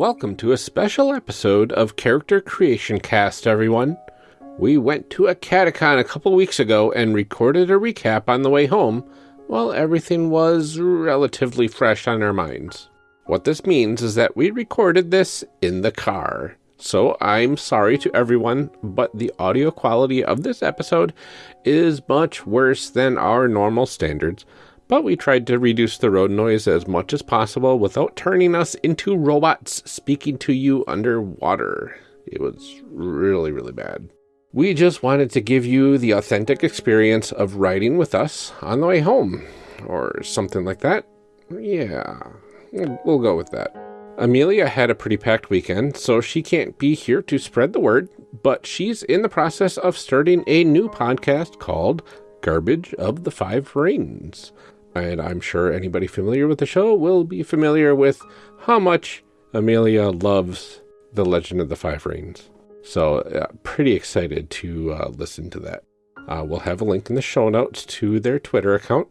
Welcome to a special episode of Character Creation Cast, everyone. We went to Acadecon a couple weeks ago and recorded a recap on the way home while everything was relatively fresh on our minds. What this means is that we recorded this in the car. So I'm sorry to everyone, but the audio quality of this episode is much worse than our normal standards. But we tried to reduce the road noise as much as possible without turning us into robots speaking to you underwater. It was really, really bad. We just wanted to give you the authentic experience of riding with us on the way home, or something like that. Yeah, we'll go with that. Amelia had a pretty packed weekend, so she can't be here to spread the word, but she's in the process of starting a new podcast called Garbage of the Five Rings. And I'm sure anybody familiar with the show will be familiar with how much Amelia loves The Legend of the Five Rings. So, uh, pretty excited to uh, listen to that. Uh, we'll have a link in the show notes to their Twitter account,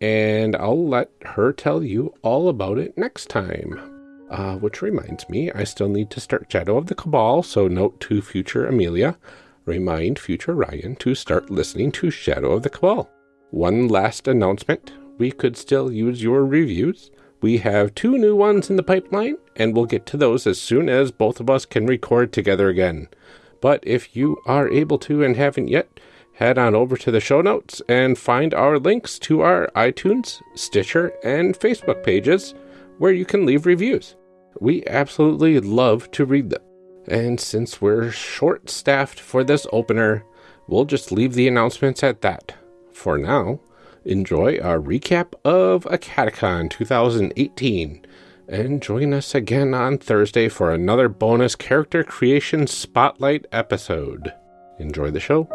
and I'll let her tell you all about it next time. Uh, which reminds me, I still need to start Shadow of the Cabal, so note to future Amelia, remind future Ryan to start listening to Shadow of the Cabal. One last announcement we could still use your reviews. We have two new ones in the pipeline, and we'll get to those as soon as both of us can record together again. But if you are able to and haven't yet, head on over to the show notes and find our links to our iTunes, Stitcher, and Facebook pages where you can leave reviews. We absolutely love to read them. And since we're short staffed for this opener, we'll just leave the announcements at that. For now, enjoy our recap of Acadecon 2018 and join us again on Thursday for another bonus character creation spotlight episode. Enjoy the show.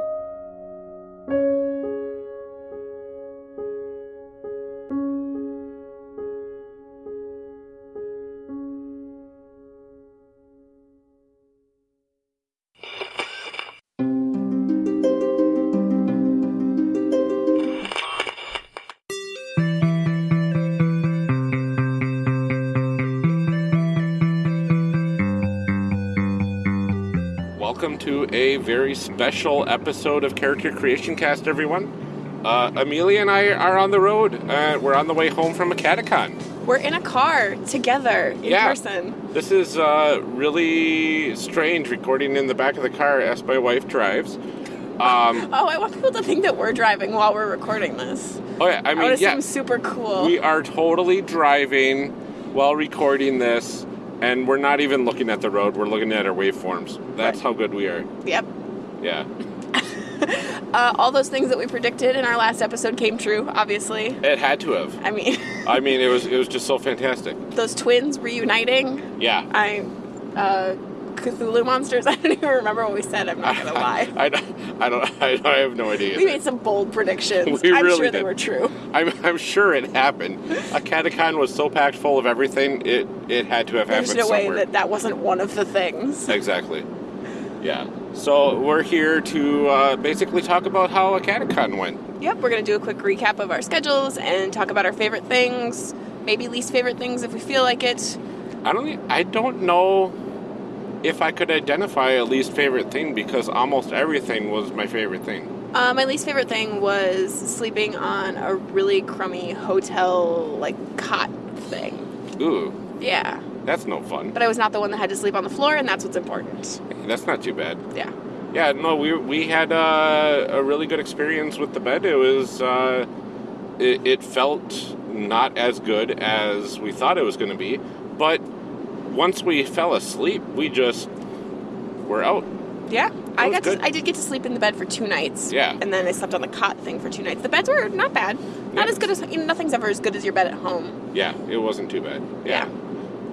Very special episode of Character Creation Cast, everyone. Uh, Amelia and I are on the road. Uh, we're on the way home from Acadecon. We're in a car together in Yeah. person. This is uh, really strange recording in the back of the car as my wife drives. Um, Oh, I want people to think that we're driving while we're recording this. oh, yeah, I I mean, would yeah, super cool. we are totally driving while recording this, and we're not even looking at the road. We're looking at our waveforms. That's Right. how good we are. yep. Yeah. Uh, all those things that we predicted in our last episode came true, obviously. It had to have. I mean, I mean, it was it was just so fantastic. those twins reuniting. Yeah. I, uh, Cthulhu monsters. I don't even remember what we said. I'm not gonna lie. I, don't- I don't. I, I have no idea. We made some bold predictions. We I'm really sure they were true. I'm, I'm sure it happened. Acadecon was so packed full of everything. It it had to have There's happened no way that that wasn't one of the things. Exactly. Yeah. So we're here to uh, basically talk about how Acadecon went. Yep, we're going to do a quick recap of our schedules and talk about our favorite things, maybe least favorite things if we feel like it. I don't. I don't know if I could identify a least favorite thing because almost everything was my favorite thing. Uh, my least favorite thing was sleeping on a really crummy hotel, like, cot thing. Ooh, Yeah. That's no fun. But I was not the one that had to sleep on the floor, and that's what's important. That's not too bad. Yeah. Yeah, no, we we had uh, a really good experience with the bed. It was uh, it, it felt not as good as we thought it was going to be, but once we fell asleep, we just were out. Yeah. I got good. to, I did get to sleep in the bed for two nights. Yeah. And then I slept on the cot thing for two nights. The beds were not bad. Not Yeah. as good as you know, nothing's ever as good as your bed at home. Yeah, it wasn't too bad. Yeah. Yeah.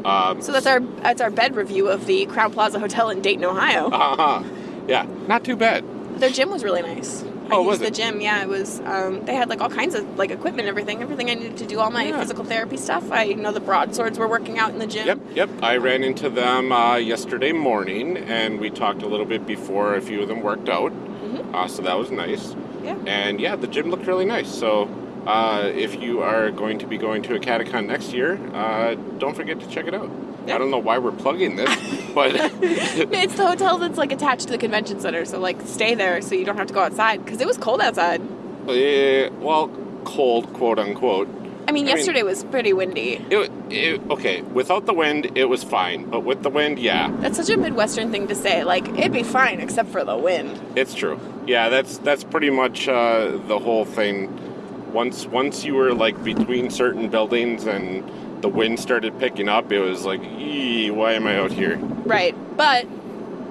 Um, So that's our that's our bed review of the Crowne Plaza Hotel in Dayton, Ohio. uh-huh. Yeah, not too bad. Their gym was really nice. I Oh, used was the gym. Yeah, it was. Um, they had like all kinds of like equipment, and everything, everything I needed to do all my Yeah. physical therapy stuff. I know the broadswords were working out in the gym. Yep, yep. I ran into them uh, yesterday morning, and we talked a little bit before a few of them worked out. Mhm. Uh, so that was nice. Yeah. And yeah, the gym looked really nice. So uh, if you are going to be going to Acadecon next year, uh, don't forget to check it out. I don't know why we're plugging this, but It's the hotel that's like attached to the convention center, so like stay there so you don't have to go outside because it was cold outside. eh, well, cold, quote unquote. I mean, I mean- yesterday was pretty windy. It, it, okay, without the wind, it was fine, but with the wind, yeah, That's such a Midwestern thing to say. Like it'd be fine except for the wind. it's true. Yeah, that's that's pretty much uh, the whole thing. Once once you were like between certain buildings and the wind started picking up, it was like, ee, why am I out here? Right, but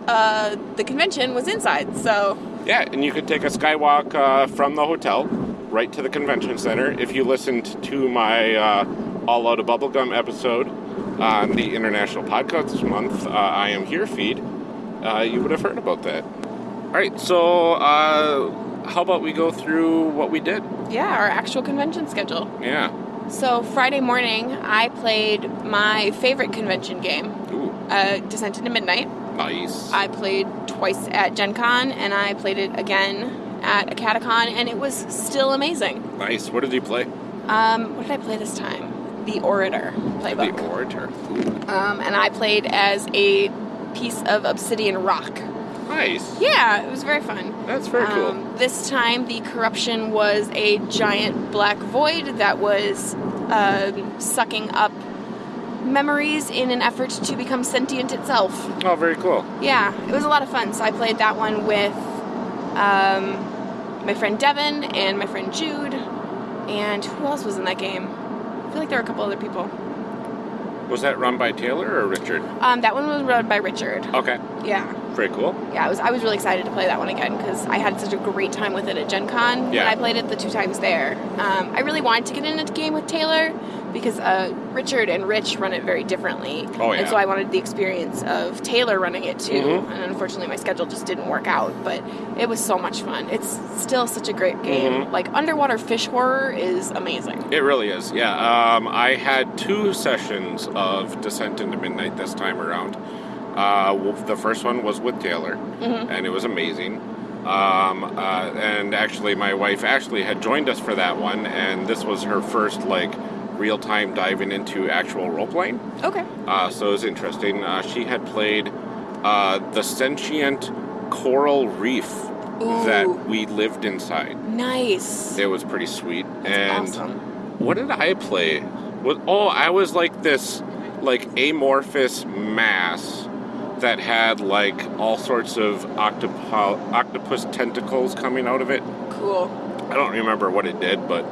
uh, the convention was inside, so Yeah, and you could take a skywalk uh, from the hotel right to the convention center. If you listened to my uh, All Out of Bubblegum episode on the International Podcast Month, uh, I Am Here feed, uh, you would have heard about that. All right, so uh, how about we go through what we did? yeah, our actual convention schedule. Yeah. So Friday morning, I played my favorite convention game, Ooh, uh, Descent into Midnight. nice. I played twice at Gen Con, and I played it again at Acadecon, and it was still amazing. nice. What did you play? Um, what did I play this time? The Orator playbook. The Orator. Ooh, Um, and I played as a piece of obsidian rock. Nice. Yeah, it was very fun. That's very cool. Um, this time, the corruption was a giant black void that was um sucking up memories in an effort to become sentient itself. Oh, very cool. Yeah, it was a lot of fun. So I played that one with um, my friend Devin and my friend Jude, and who else was in that game? I feel like there were a couple other people. Was that run by Taylor or Richard? Um, that one was run by Richard. Okay, Yeah, very cool. yeah. I was I was really excited to play that one again because I had such a great time with it at Gen Con. Yeah. I played it the two times there. Um, I really wanted to get in a game with Taylor because uh, Richard and Rich run it very differently. Oh, yeah. And so I wanted the experience of Taylor running it too. Mhm. And unfortunately, my schedule just didn't work out. But it was so much fun. It's still such a great game. Mhm. Like underwater fish horror is amazing. It really is, yeah. Um, I had two sessions of Descent into Midnight this time around. Uh, the first one was with Taylor, and it was amazing. Um, uh, and actually, my wife Ashley had joined us for that one, and this was her first like real time diving into actual role playing. Okay. Uh, so it was interesting. Uh, she had played uh, the sentient coral reef Ooh. that we lived inside. Nice. It was pretty sweet. That's and awesome. what did I play? What, oh, I was like this, like amorphous mass that had like all sorts of octopu- octopus tentacles coming out of it. Cool. I don't remember what it did, but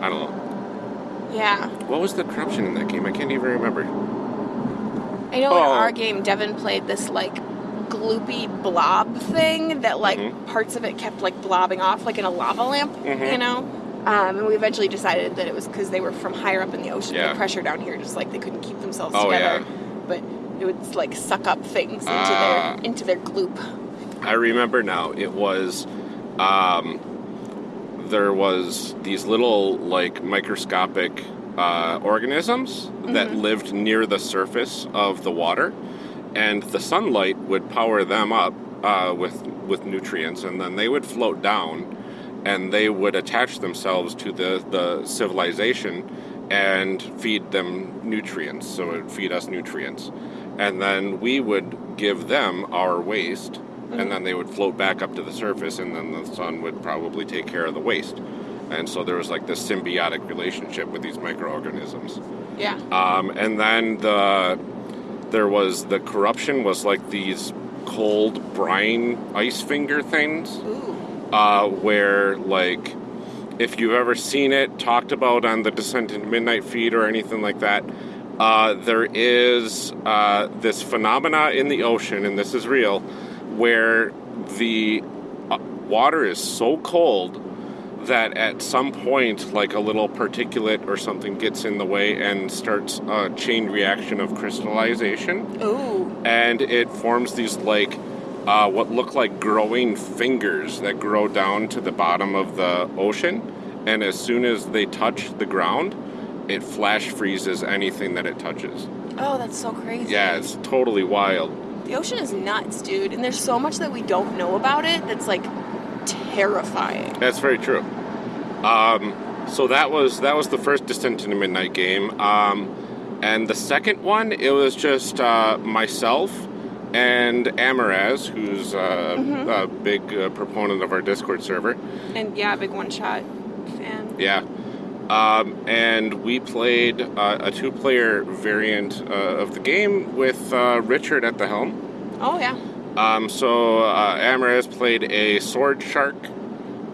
I don't know. Yeah. What was the corruption in that game? I can't even remember. I know in Oh. our game, Devin played this like gloopy blob thing that like Mhm. parts of it kept like blobbing off like in a lava lamp, Mhm. you know. Um, and we eventually decided that it was because they were from higher up in the ocean. Yeah. The pressure down here, just like they couldn't keep themselves Oh, together. yeah. But it would like suck up things into Ah. their into their gloop. I remember now. It was, um, there was these little like microscopic uh, organisms that lived near the surface of the water, and the sunlight would power them up uh, with with nutrients, and then they would float down, and they would attach themselves to the the civilization and feed them nutrients. So it would feed us nutrients, and then we would give them our waste and then they would float back up to the surface, and then the sun would probably take care of the waste. And so there was like this symbiotic relationship with these microorganisms. Yeah. Um, and then the there was the corruption was like these cold brine ice finger things, Ooh. uh, where like if you've ever seen it talked about on the Descent into Midnight feed or anything like that, uh, there is uh, this phenomena in the ocean, and this is real, where the uh, water is so cold that at some point, like a little particulate or something gets in the way and starts a chain reaction of crystallization Ooh. and it forms these like uh, what look like growing fingers that grow down to the bottom of the ocean and as soon as they touch the ground it flash freezes anything that it touches Oh, that's so crazy. yeah it's totally wild The ocean is nuts, dude, and there's so much that we don't know about it that's like terrifying. that's very true um, so that was that was the first descent into midnight game um, And the second one, it was just uh, myself and Amaraz, who's uh, Mm-hmm. a big uh, proponent of our Discord server. And yeah, big one shot fan. Yeah. Um, and we played uh, a two player variant uh, of the game with uh, Richard at the helm. Oh yeah. Um, so uh, Amaraz played a sword shark,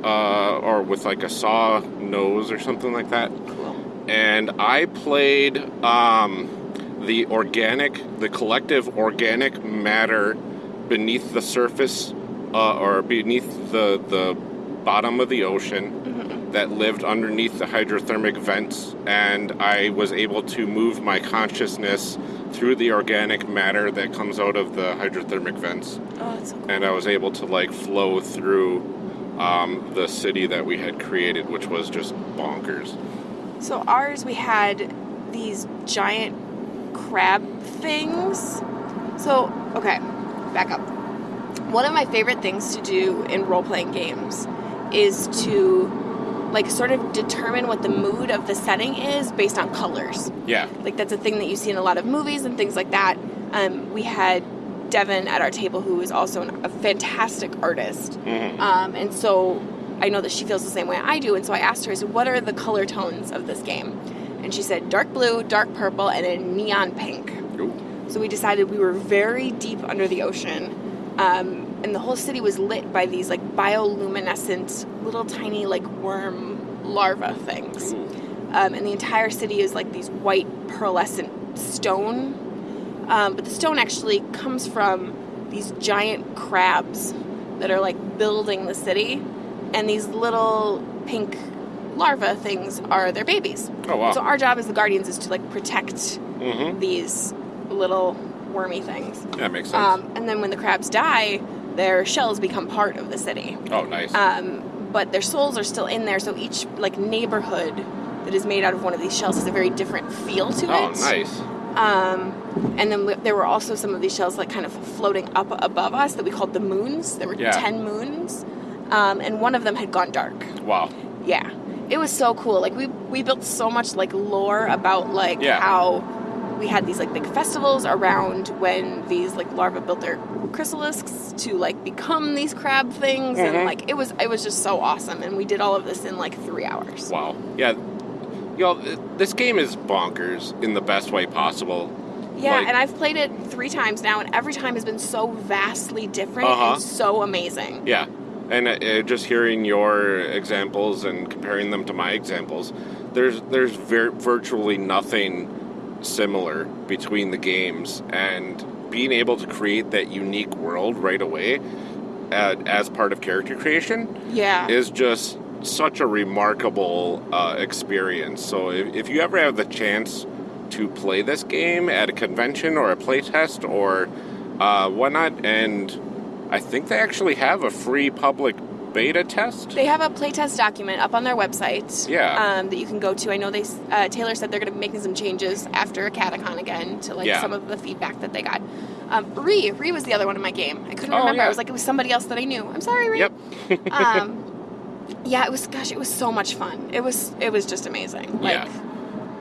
uh, or with like a saw nose or something like that. Cool. And I played um, the organic, the collective organic matter beneath the surface, uh, or beneath the the bottom of the ocean that lived underneath the hydrothermic vents, and I was able to move my consciousness through the organic matter that comes out of the hydrothermic vents, Oh, that's so cool. and I was able to like flow through um, the city that we had created, which was just bonkers. So ours, we had these giant crab things. So okay, back up. One of my favorite things to do in role playing games is to like sort of determine what the mood of the setting is based on colors. Yeah. Like that's a thing that you see in a lot of movies and things like that. Um, we had Devin at our table, who is also an, a fantastic artist, Mhm. um, and so I know that she feels the same way I do. And so I asked her, I said, "What are the color tones of this game?" And she said, "Dark blue, dark purple, and a neon pink." Ooh. So we decided we were very deep under the ocean, um, and the whole city was lit by these like bioluminescent little tiny like worm larva things. Um, and the entire city is like these white pearlescent stone. Um, but the stone actually comes from these giant crabs that are like building the city, and these little pink larva things are their babies. Oh wow. So our job as the guardians is to like protect mm-hmm. these little wormy things. That makes sense. Um, and then when the crabs die, their shells become part of the city. oh, nice. Um, but their souls are still in there, so each like neighborhood that is made out of one of these shells has a very different feel to oh, it. Oh, nice. Um, and then there were also some of these shells like kind of floating up above us that we called the moons. There were Yeah. ten moons, um, and one of them had gone dark. Wow. Yeah, it was so cool. Like we we built so much like lore about like Yeah. how we had these like big festivals around when these like larvae built their chrysalisks to like become these crab things, Mhm. and like it was it was just so awesome. And we did all of this in like three hours. Wow. Yeah. Y'all, this game is bonkers in the best way possible. Yeah, Like- and I've played it three times now, and every time has been so vastly different Uh-huh. and so amazing. Yeah. And uh, uh, just hearing your examples and comparing them to my examples, there's there's vir- virtually nothing similar between the games, and being able to create that unique world right away uh, as part of character creation Yeah. is just such a remarkable uh, experience. So if, if you ever have the chance to play this game at a convention or a playtest or uh, whatnot, and I think they actually have a free public beta test. They have a playtest document up on their website. Yeah. Um, that you can go to. I know they. Uh, Taylor said they're going to be making some changes after Acadecon again to like Yeah. some of the feedback that they got. Um, Ree, Ree was the other one in my game. I couldn't Oh, remember. yeah. I was like, it was somebody else that I knew. I'm sorry, Ree. Yep. um, yeah, it was. Gosh, it was so much fun. It was. It was just amazing. Like, Yeah.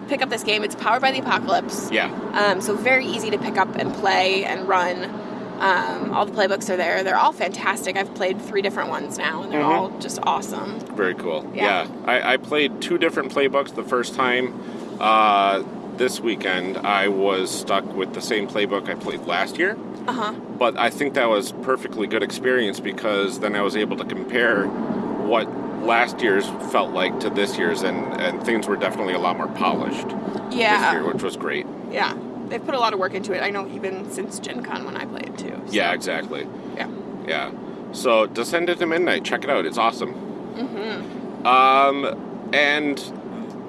pick up this game. It's powered by the apocalypse. Yeah. Um, so very easy to pick up and play and run. Um, all the playbooks are there. They're all fantastic. I've played three different ones now, and they're Mhm. all just awesome. Very cool. Yeah. Yeah. I, I played two different playbooks the first time. Uh, this weekend, I was stuck with the same playbook I played last year. Uh huh. but I think that was perfectly good experience because then I was able to compare what last year's felt like to this year's, and, and things were definitely a lot more polished this Yeah. year, which was great. Yeah. They've put a lot of work into it. I know even since Gen Con when I played too. so- Yeah, exactly. Yeah. Yeah. So Descent into Midnight, check it out. It's awesome. Mm-hmm. Um, and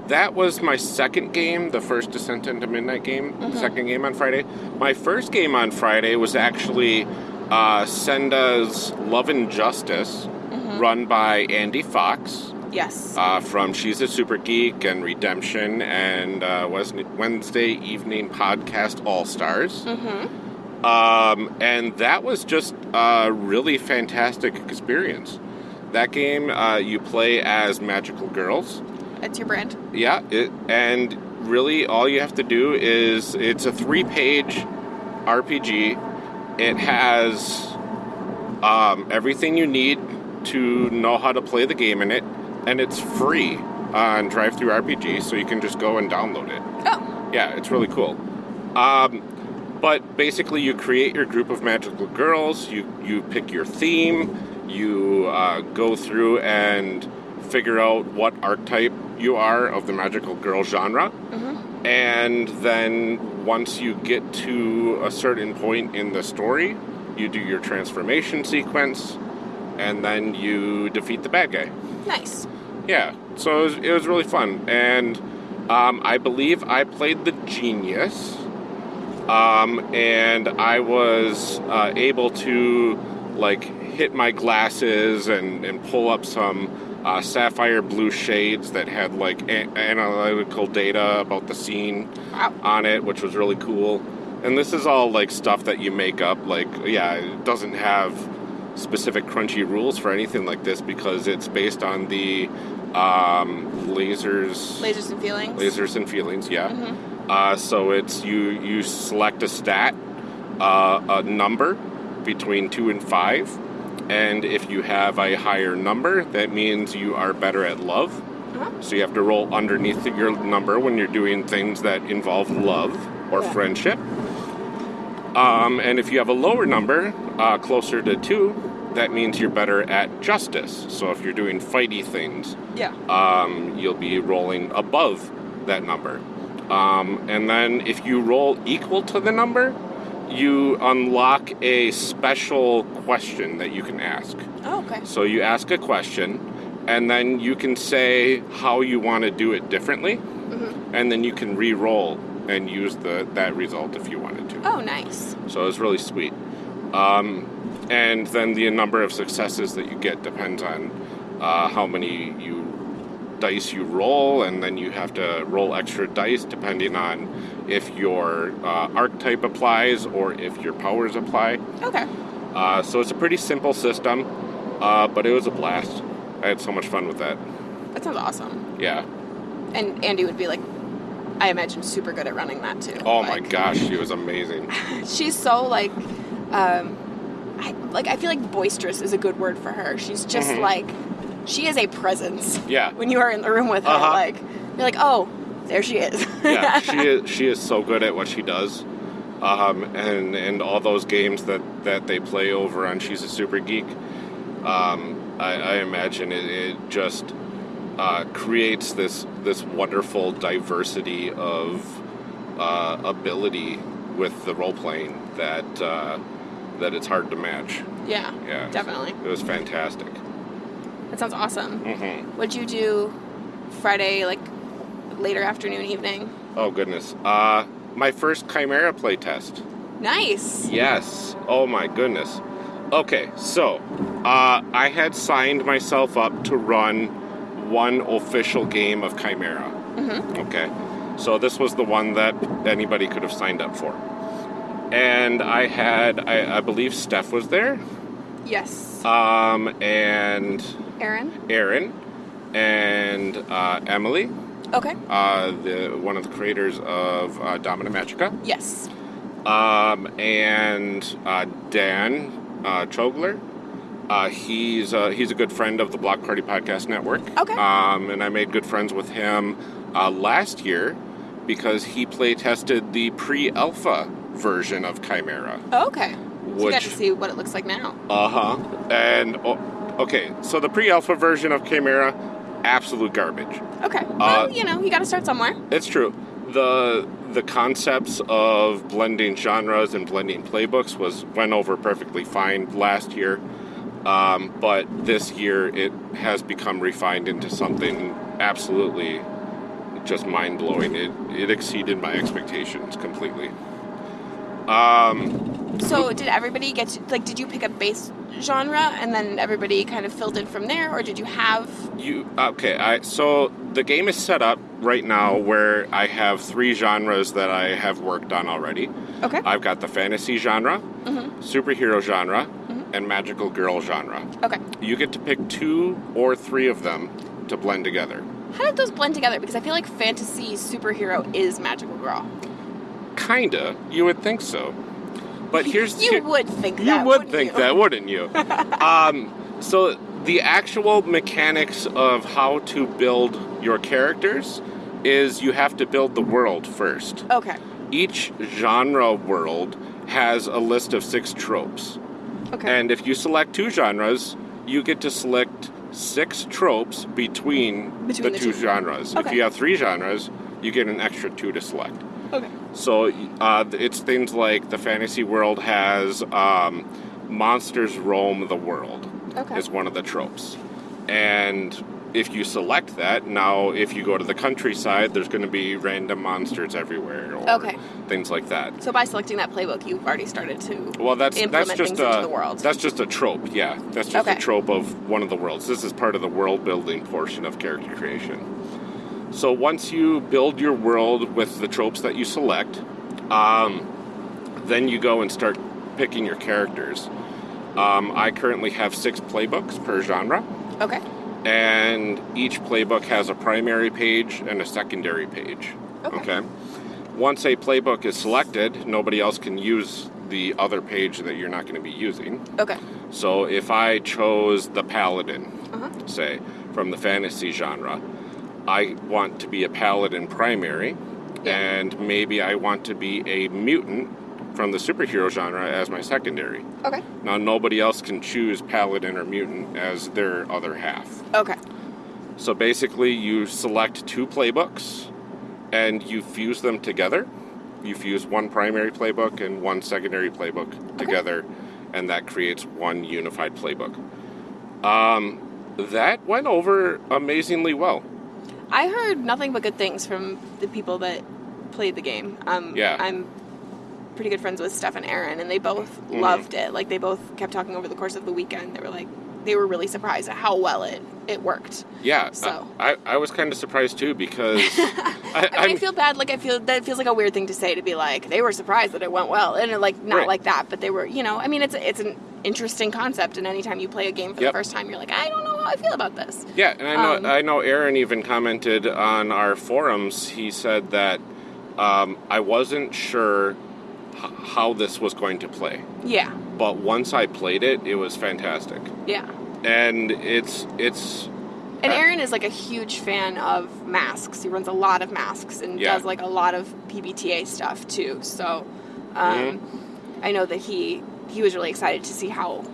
that was my second game, the first Descent into Midnight game, Mhm. second game on Friday. My first game on Friday was actually uh, Senda's Love and Justice, Mhm. run by Andy Fox Yes. uh, from She's a Super Geek and Redemption and uh, Wednesday Evening Podcast All Stars. mm-hmm. Um, and that was just a really fantastic experience. That game, uh, you play as magical girls. That's your brand. Yeah, it, and really all you have to do is it's a three page RPG. It has um, everything you need to know how to play the game in it, and it's free on DriveThruRPG, so you can just go and download it. Oh, Yeah, it's really cool. Um, but basically, you create your group of magical girls. You you pick your theme. You uh, go through and figure out what archetype you are of the magical girl genre. And then once you get to a certain point in the story, you do your transformation sequence, and then you defeat the bad guy. nice. Yeah, so it was, it was really fun, and um, I believe I played the genius, um, and I was uh, able to like hit my glasses and, and pull up some uh, sapphire blue shades that had like a- analytical data about the scene on it, which was really cool. And this is all like stuff that you make up. Like, yeah, it doesn't have specific crunchy rules for anything like this because it's based on the um, lasers, Lasers and feelings. lasers and feelings. Yeah. Uh, so it's you you select a stat, uh, a number between two and five, and if you have a higher number, that means you are better at love. Uh-huh. So you have to roll underneath your number when you're doing things that involve love or Yeah. friendship. Um, and if you have a lower number, uh, closer to two, that means you're better at justice. So if you're doing fighty things, Yeah. um, you'll be rolling above that number. Um, and then if you roll equal to the number, you unlock a special question that you can ask. Oh, okay. So you ask a question, and then you can say how you want to do it differently, and then you can re-roll and use the that result if you wanted to. Oh, nice. So it's really sweet. Um, and then the number of successes that you get depends on uh, how many you dice you roll, and then you have to roll extra dice depending on if your uh, archetype applies or if your powers apply. Okay. Uh, so it's a pretty simple system, uh, but it was a blast. I had so much fun with that. That sounds awesome. Yeah. And Andy would be like, I imagine super good at running that too. Oh my gosh, she was amazing. She's so like, um, I, like I feel like boisterous is a good word for her. She's just Mhm. like, she is a presence. Yeah. When you are in the room with her, Uh-huh. like you're like, oh, there she is. yeah, she is. She is so good at what she does, um, and and all those games that that they play over on She's a Super Geek. Um, I, I imagine it, it just uh, creates this this wonderful diversity of uh, ability with the role playing that uh, that it's hard to match. yeah. Yeah, Definitely. it was fantastic. That sounds awesome. Mm-hmm. What'd you do Friday, like later afternoon, evening? Oh goodness, uh, my first Chimera play test. Nice. Yes. Oh my goodness. Okay, so uh, I had signed myself up to run one official game of Chimera. Mm-hmm. Okay, so this was the one that anybody could have signed up for. And I had, I, I believe Steph was there, Yes. um, and Aaron. Aaron, and uh, Emily, Okay. uh, the one of the creators of uh, Domina Magica. Yes. um, and uh, Dan uh, Chogler. Uh, he's uh, he's a good friend of the Block Party Podcast Network. Okay. Um, and I made good friends with him uh, last year because he play tested the pre-alpha version of Chimera. Oh, okay. So you got to see what it looks like now. Uh huh. And oh, okay, so the pre-alpha version of Chimera, absolute garbage. Okay. Uh, well, you know, you got to start somewhere. It's true. The the concepts of blending genres and blending playbooks was went over perfectly fine last year, um, but this year it has become refined into something absolutely just mind blowing. It it exceeded my expectations completely. Um, So, did everybody get to, like? Did you pick a base genre and then everybody kind of filled in from there, or did you have? You okay? I so the game is set up right now where I have three genres that I have worked on already. Okay. I've got the fantasy genre, Mm-hmm. superhero genre, and magical girl genre. Okay. You get to pick two or three of them to blend together. How did those blend together? Because I feel like fantasy superhero is magical girl. Kinda. You would think so. But here's You here- would think you that. would think you? that, wouldn't you? um, so the actual mechanics of how to build your characters is you have to build the world first. Okay. Each genre world has a list of six tropes. Okay. And if you select two genres, you get to select six tropes between, Between the, the two, two. genres. If you have three genres, you get an extra two to select. okay. So uh, it's things like the fantasy world has um, monsters roam the world Okay. is one of the tropes, and if you select that, now if you go to the countryside, there's going to be random monsters everywhere, or Okay. things like that. So by selecting that playbook, you've already started to. Well, that's that's just a the world. that's just a trope. Yeah, that's just Okay. a trope of one of the worlds. This is part of the world building portion of character creation. So once you build your world with the tropes that you select, um, then you go and start picking your characters. Um, I currently have six playbooks per genre, Okay. and each playbook has a primary page and a secondary page. Okay. okay. Once a playbook is selected, nobody else can use the other page that you're not going to be using. Okay. So if I chose the paladin, Uh-huh. say, from the fantasy genre, I want to be a paladin primary, Yeah. and maybe I want to be a mutant from the superhero genre as my secondary. Okay. Now, nobody else can choose paladin or mutant as their other half. Okay. So basically, you select two playbooks and you fuse them together. You fuse one primary playbook and one secondary playbook together, and that creates one unified playbook. Um, that went over amazingly well. I heard nothing but good things from the people that played the game. Um, Yeah. I'm pretty good friends with Steph and Aaron, and they both Mhm. loved it. Like they both kept talking over the course of the weekend. They were like, they were really surprised at how well it it worked. Yeah, So. I, I was kind of surprised too because I, I, mean, I feel bad. Like I feel that feels like a weird thing to say to be like they were surprised that it went well, and like not Right. like that, but they were. You know, I mean, it's it's an interesting concept, and anytime you play a game for Yep. the first time, you're like, I don't know how I feel about this. Yeah, and I know Um, I know Aaron even commented on our forums. He said that um, I wasn't sure h- how this was going to play, Yeah, but once I played it, it was fantastic. yeah. And it's it's And Uh, Aaron is like a huge fan of masks. He runs a lot of masks and Yeah. does like a lot of PBTA stuff too. So um, Mm-hmm. I know that he he was really excited to see how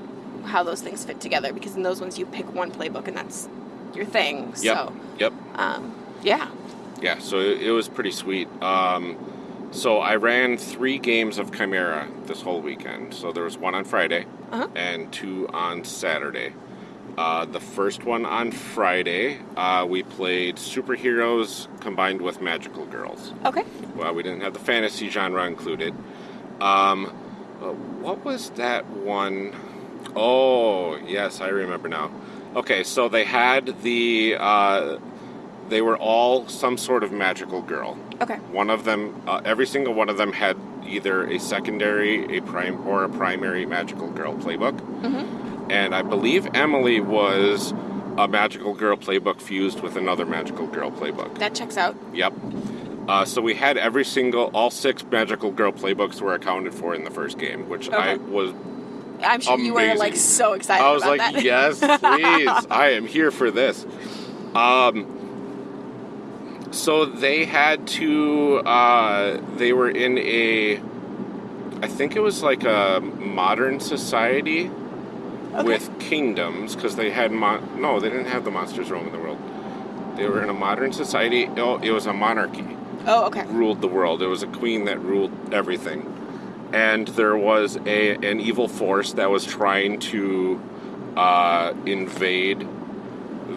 how those things fit together because in those ones you pick one playbook and that's your thing. yep So yep um, yeah. yeah. So it, it was pretty sweet. Um, so I ran three games of Chimera this whole weekend. So there was one on Friday Uh-huh. and two on Saturday. Uh, the first one on Friday, uh, we played superheroes combined with magical girls. Okay. Well, we didn't have the fantasy genre included. Um, what was that one? Oh, yes, I remember now. Okay, so they had the. Uh, they were all some sort of magical girl. Okay. One of them, uh, every single one of them had either a secondary, a prime, or a primary magical girl playbook. Mm-hmm. And I believe Emily was a magical girl playbook fused with another magical girl playbook. That checks out. Yep. Uh, so we had every single, all six magical girl playbooks were accounted for in the first game, which I was. I'm sure you were like so excited. I was like, that. yes, please, I am here for this. Um. So they had to. Uh, they were in a. I think it was like a modern society Okay. with kingdoms because they had mon- no, they didn't have the monsters roaming the world. They were in a modern society. Oh, it was a monarchy Oh, okay. ruled the world. It was a queen that ruled everything, and there was a an evil force that was trying to uh, invade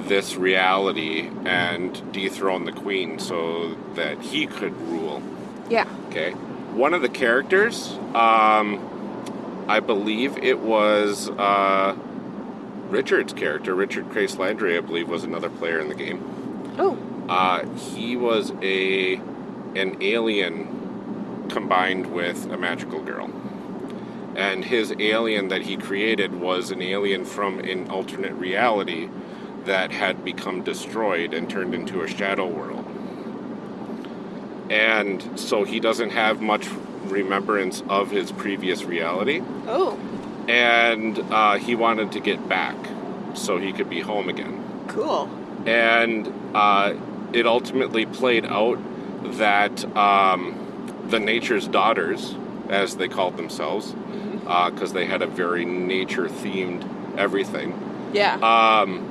this reality and dethrone the queen so that he could rule. Yeah. Okay, one of the characters, um, I believe it was uh, Richard's character, Richard Crace Landry, I believe, was another player in the game. Oh. Uh, he was a an alien combined with a magical girl. And his alien that he created was an alien from an alternate reality that had become destroyed and turned into a shadow world. And so he doesn't have much remembrance of his previous reality. Oh, And uh, he wanted to get back so he could be home again. cool. And uh, it ultimately played out that um, the Nature's Daughters, as they called themselves, because they had a very nature themed everything, Yeah. um,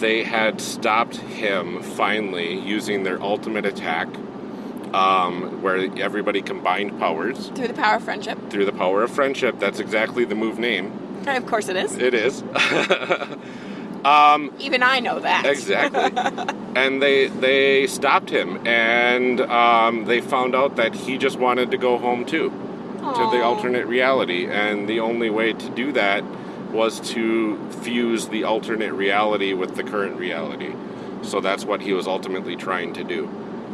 they had stopped him finally using their ultimate attack, um, where everybody combined powers Through the power of friendship. through the power of friendship. That's exactly the move name. And of course it is. It is. um, Even I know that. exactly. and they they stopped him, and um, they found out that he just wanted to go home too, to the alternate reality, and the only way to do that was to fuse the alternate reality with the current reality. So that's what he was ultimately trying to do.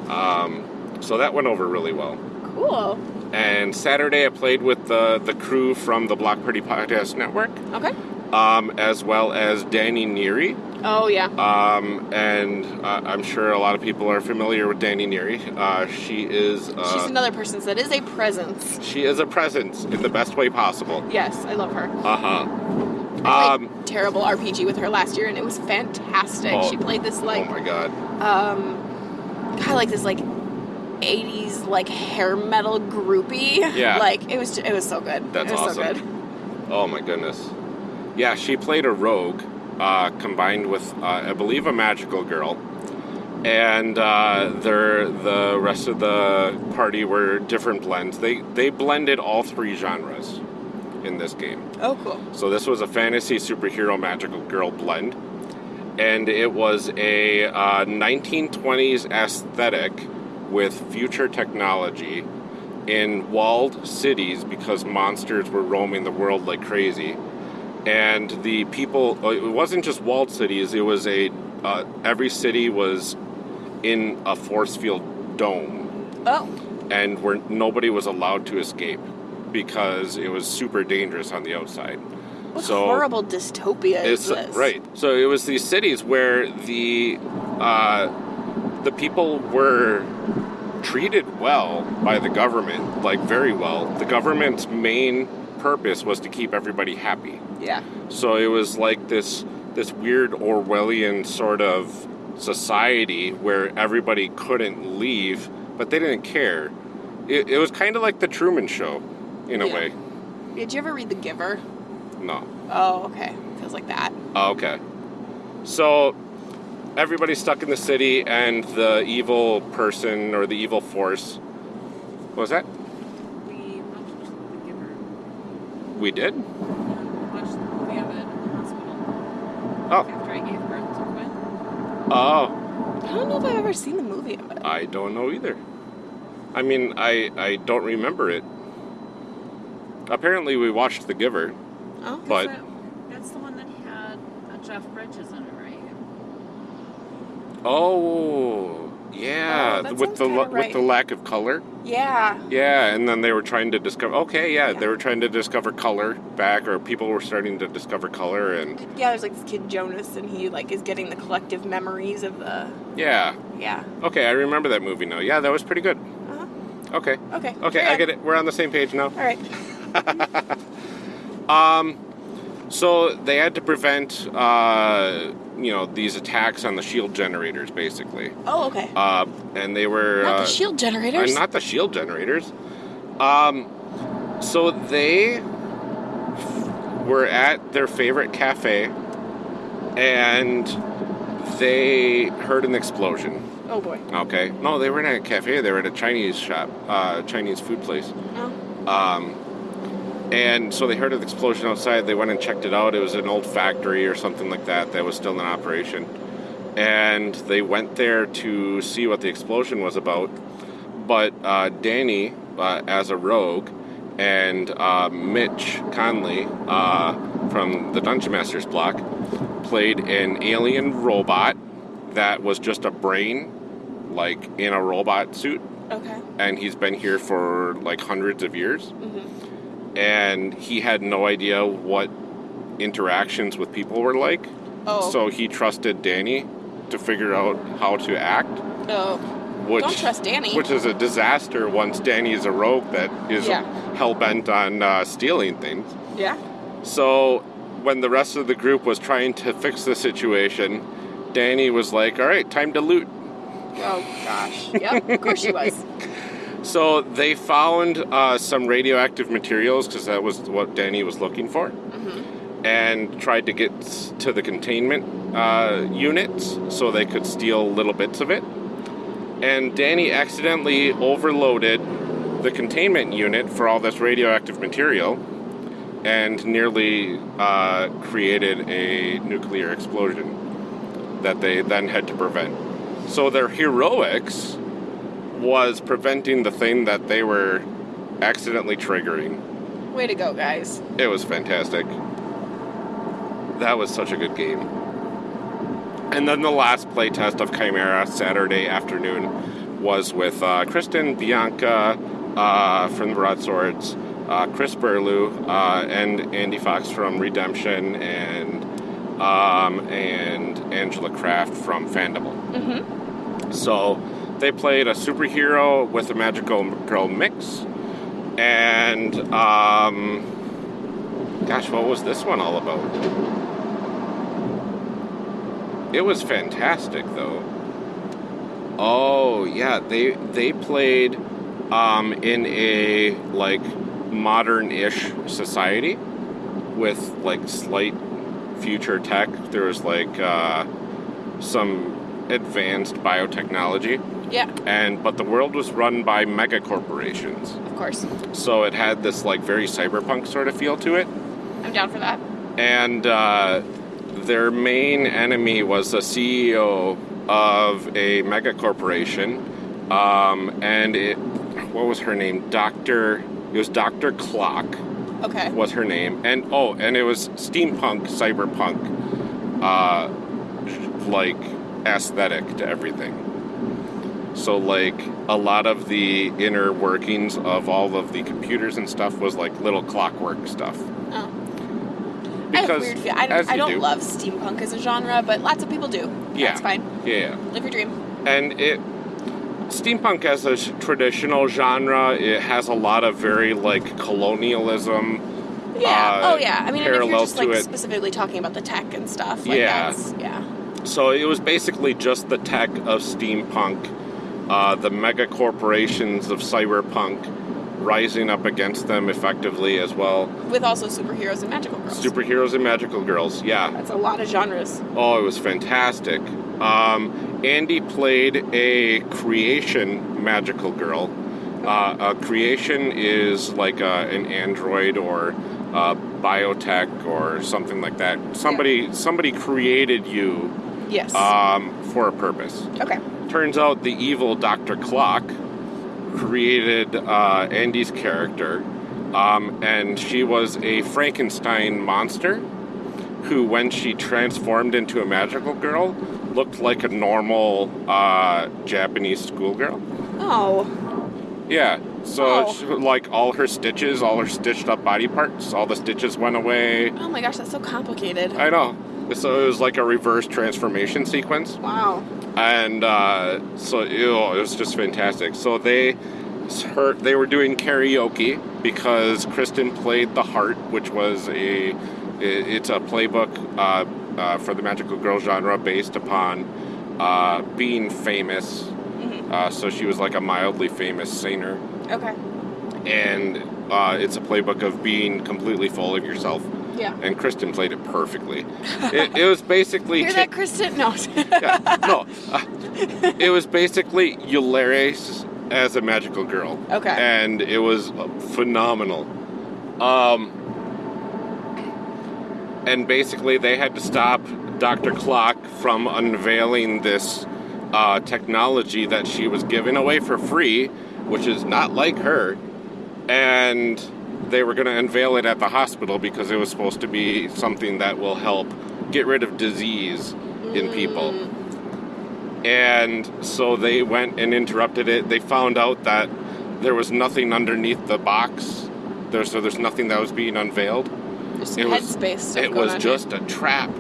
Um, so that went over really well. Cool. And Saturday, I played with the the crew from the Block Party Podcast Network, Okay. um, as well as Danny Neary. Oh yeah. Um, and uh, I'm sure a lot of people are familiar with Danny Neary. Uh, she is uh, She's another person that is a presence. she is a presence in the best way possible. Yes, I love her. Uh huh. I Um, terrible RPG with her last year, and it was fantastic. Oh. she played this like. oh my god. um, kind of like this like. 80s like hair metal groupie Yeah. like it was it was so good That's was so awesome. good Oh my goodness. Yeah, she played a rogue, uh, combined with uh, I believe a magical girl, and uh, the rest of the party were different blends. They they blended all three genres in this game. oh cool So this was a fantasy superhero magical girl blend, and it was a uh, 1920s aesthetic with future technology in walled cities because monsters were roaming the world like crazy. And the people, uh, it wasn't just walled cities, it was a, uh, every city was in a force field dome oh and where nobody was allowed to escape because it was super dangerous on the outside. what So- horrible dystopia is It's this right. So it was these cities where the uh, the people were treated well by the government, like very well. The government's main purpose was to keep everybody happy. yeah So it was like this this weird Orwellian sort of society where everybody couldn't leave, but they didn't care. It, it was kind of like the Truman Show, in a Yeah. way. did you ever read the giver No. oh okay feels like that Oh, okay. So everybody's stuck in the city, and the evil person or the evil force. What was that? We watched The Giver. We did? We watched the movie of it in the hospital Oh. after I gave birth to Quinn. Oh, i don't know if i've ever seen the movie of it I don't know either. I mean, I I don't remember it. Apparently, we watched The Giver. oh But- Is that- that's the one that had uh, Jeff Bridges in it, right? Oh, yeah, Oh, with the kinda with the lack of color. yeah Yeah, and then they were trying to discover. Okay, yeah, Yeah. they were trying to discover color back, or people were starting to discover color, and yeah there's like this kid jonas and he like is getting the collective memories of the yeah. yeah Okay, I remember that movie now. Yeah, that was pretty good. uh-huh. Okay. okay Okay, I get it. We're on the same page now. all right Um, so they had to prevent, uh, you know, these attacks on the shield generators, basically. oh okay Uh, and they were not uh, the shield uh, generators not the shield generators. Um, so they were at their favorite cafe, and they heard an explosion. oh boy Okay. No, they weren't at a cafe. They were at a Chinese shop, uh, Chinese food place. oh Um, and so they heard an explosion outside. They went and checked it out. It was an old factory or something like that that was still in operation. And they went there to see what the explosion was about. But uh, Danny, uh, as a rogue, and uh, Mitch Conley uh, from the Dungeon Masters block played an alien robot that was just a brain, like in a robot suit okay and he's been here for like hundreds of years hmm and he had no idea what interactions with people were like Oh. So he trusted Danny to figure out how to act, Oh. which Don't trust Danny. which is a disaster once Danny is a rogue that is Yeah. hell bent on uh, stealing things. Yeah. So when the rest of the group was trying to fix the situation, Danny was like, "All right, time to loot." Oh gosh. Yep. Of course she was. So they found uh, some radioactive materials because that was what Danny was looking for, and tried to get to the containment uh, units so they could steal little bits of it. And Danny accidentally overloaded the containment unit for all this radioactive material and nearly uh, created a nuclear explosion that they then had to prevent. So their heroics was preventing the thing that they were accidentally triggering. Way to go, guys. It was fantastic. That was such a good game. And then the last playtest of Chimera Saturday afternoon was with uh, Kristen, Bianca uh, from the Broadswords, uh, Chris Burlew, uh, and Andy Fox from Redemption, and um, and Angela Kraft from Fandible. Mm-hmm. So they played a superhero with a magical girl mix. And, um, gosh, what was this one all about? It was fantastic, though. Oh, yeah, they they played um, in a like modern-ish society with like slight future tech. There was like uh, some advanced biotechnology Yeah. and but the world was run by mega corporations Of course. so it had this like very cyberpunk sort of feel to it I'm down for that. and uh, their main enemy was the ceo of a mega corporation um, and it what was her name dr it was dr clock Okay. was her name and oh and it was steampunk cyberpunk uh, like aesthetic to everything so like a lot of the inner workings of all of the computers and stuff was like little clockwork stuff Oh. I have a weird feel. I as don't, I you don't do. love steampunk as a genre, but lots of people do. Yeah. That's fine. yeah Live your dream. and it steampunk as a sh- traditional genre it has a lot of very like colonialism Yeah. uh, oh, yeah. I mean, and if you're parallel just to like it. specifically talking about the tech and stuff, like Yeah. that's yeah. So it was basically just the tech of steampunk, uh, the mega corporations of cyberpunk rising up against them effectively as well. With also superheroes and magical girls. Superheroes and magical girls, yeah. That's a lot of genres. Oh, it was fantastic. Um, Andy played a creation magical girl. Uh, a creation is like uh an android or uh, biotech or something like that. Somebody somebody created you Yes. um, for a purpose. okay. Turns out the evil Dr. Clock created uh, Andy's character, um, and she was a Frankenstein monster who, when she transformed into a magical girl, looked like a normal uh, Japanese schoolgirl. Oh. Yeah. So, Oh. she- like all her stitches, all her stitched up body parts, all the stitches went away. Oh my gosh, that's so complicated. I know. So it was like a reverse transformation sequence. wow. And uh, so ew, it was just fantastic. So they her, they were doing karaoke because Kristen played the heart, which was a it's a playbook uh, uh, for the magical girl genre based upon uh, being famous. Mm-hmm. Uh, so she was like a mildly famous singer, Okay. and uh, it's a playbook of being completely full of yourself. Yeah. And Kristen played it perfectly. It, it was basically Hear that, Kristen? No. yeah, no. Uh, it was basically Eularis as a magical girl. Okay. And it was phenomenal. Um, and basically, they had to stop Dr. Clock from unveiling this uh, technology that she was giving away for free, which is not like her. And they were going to unveil it at the hospital because it was supposed to be something that will help get rid of disease in people. And so they went and interrupted it. They found out that there was nothing underneath the box. There, so there's nothing that was being unveiled. There's It was- It was just a trap.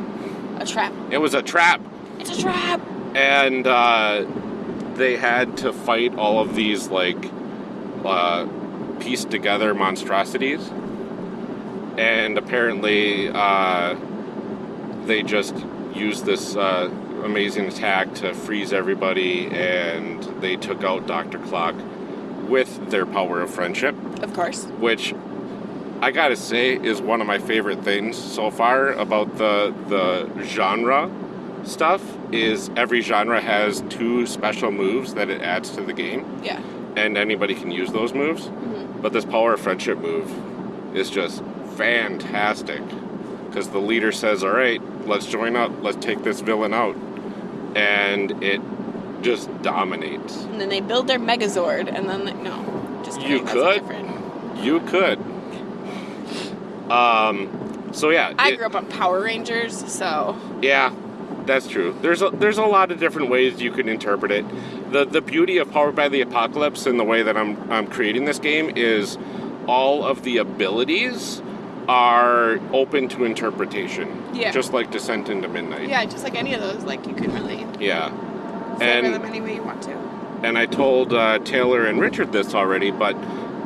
A trap. It was a trap, It's a trap. and uh, they had to fight all of these like uh, pieced together monstrosities, and apparently uh, they just used this uh, amazing attack to freeze everybody, and they took out Doctor Clock with their power of friendship, Of course. which I gotta say is one of my favorite things so far about the the genre stuff is every genre has two special moves that it adds to the game. Yeah. and anybody can use those moves but this power of friendship move is just fantastic. Because the leader says all right let's join up. Let's take this villain out. And it just dominates. And then they build their Megazord, and then they, no, just kidding. You could. You could. Um so yeah I it- grew up on Power Rangers, so Yeah, that's true. There's a, there's a lot of different ways you can interpret it. The the beauty of Powered by the Apocalypse and the way that I'm I'm creating this game is all of the abilities are open to interpretation. Yeah. Just like Descent into Midnight. yeah, just like any of those, like you can really Yeah. flavor And them any way you want to. and I told uh, Taylor and Richard this already, but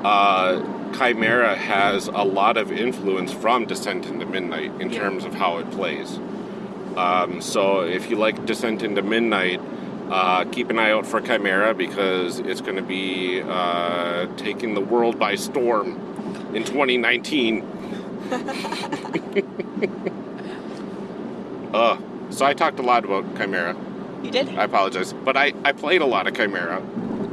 uh, Chimera has a lot of influence from Descent into Midnight in Yeah. terms of how it plays. Um, so if you like Descent into Midnight, uh, keep an eye out for Chimera because it's going to be uh, taking the world by storm in 2019. uh, so I talked a lot about Chimera. You did? I apologize, but I, I played a lot of Chimera.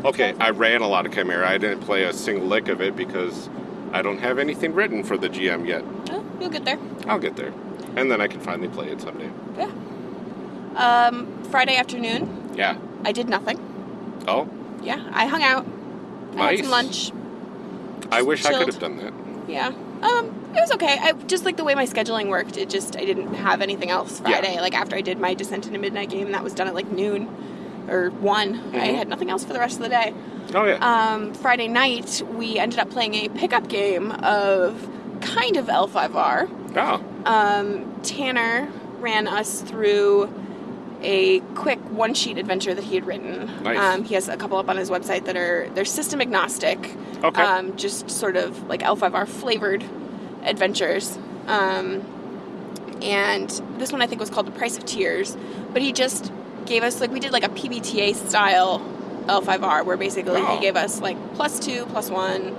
Okay, I ran a lot of Chimera. I didn't play a single lick of it because I don't have anything written for the GM yet. Oh, you'll get there. I'll get there, and then I can finally play it someday. Yeah. Um, Friday afternoon, Yeah. I did nothing. Oh, Yeah, I hung out. I had some lunch. I wish I could have done that. Yeah. Um, it was okay. I just like the way my scheduling worked. It just I didn't have anything else Yeah. Friday. Like after I did my Descent into Midnight game, that was done at like noon or one. I Mhm. had nothing else for the rest of the day. Oh yeah. Um, Friday night, we ended up playing a pickup game of kind of L5R. oh, Um, Tanner ran us through a quick one sheet adventure that he had written. Nice. Um, he has a couple up on his website that are they're system agnostic. Okay. Um, just sort of like L5R flavored adventures. Um, and this one I think was called The Price of Tears. But he just gave us like we did like a PBTA style L5R where basically Wow. he gave us like plus two, plus one,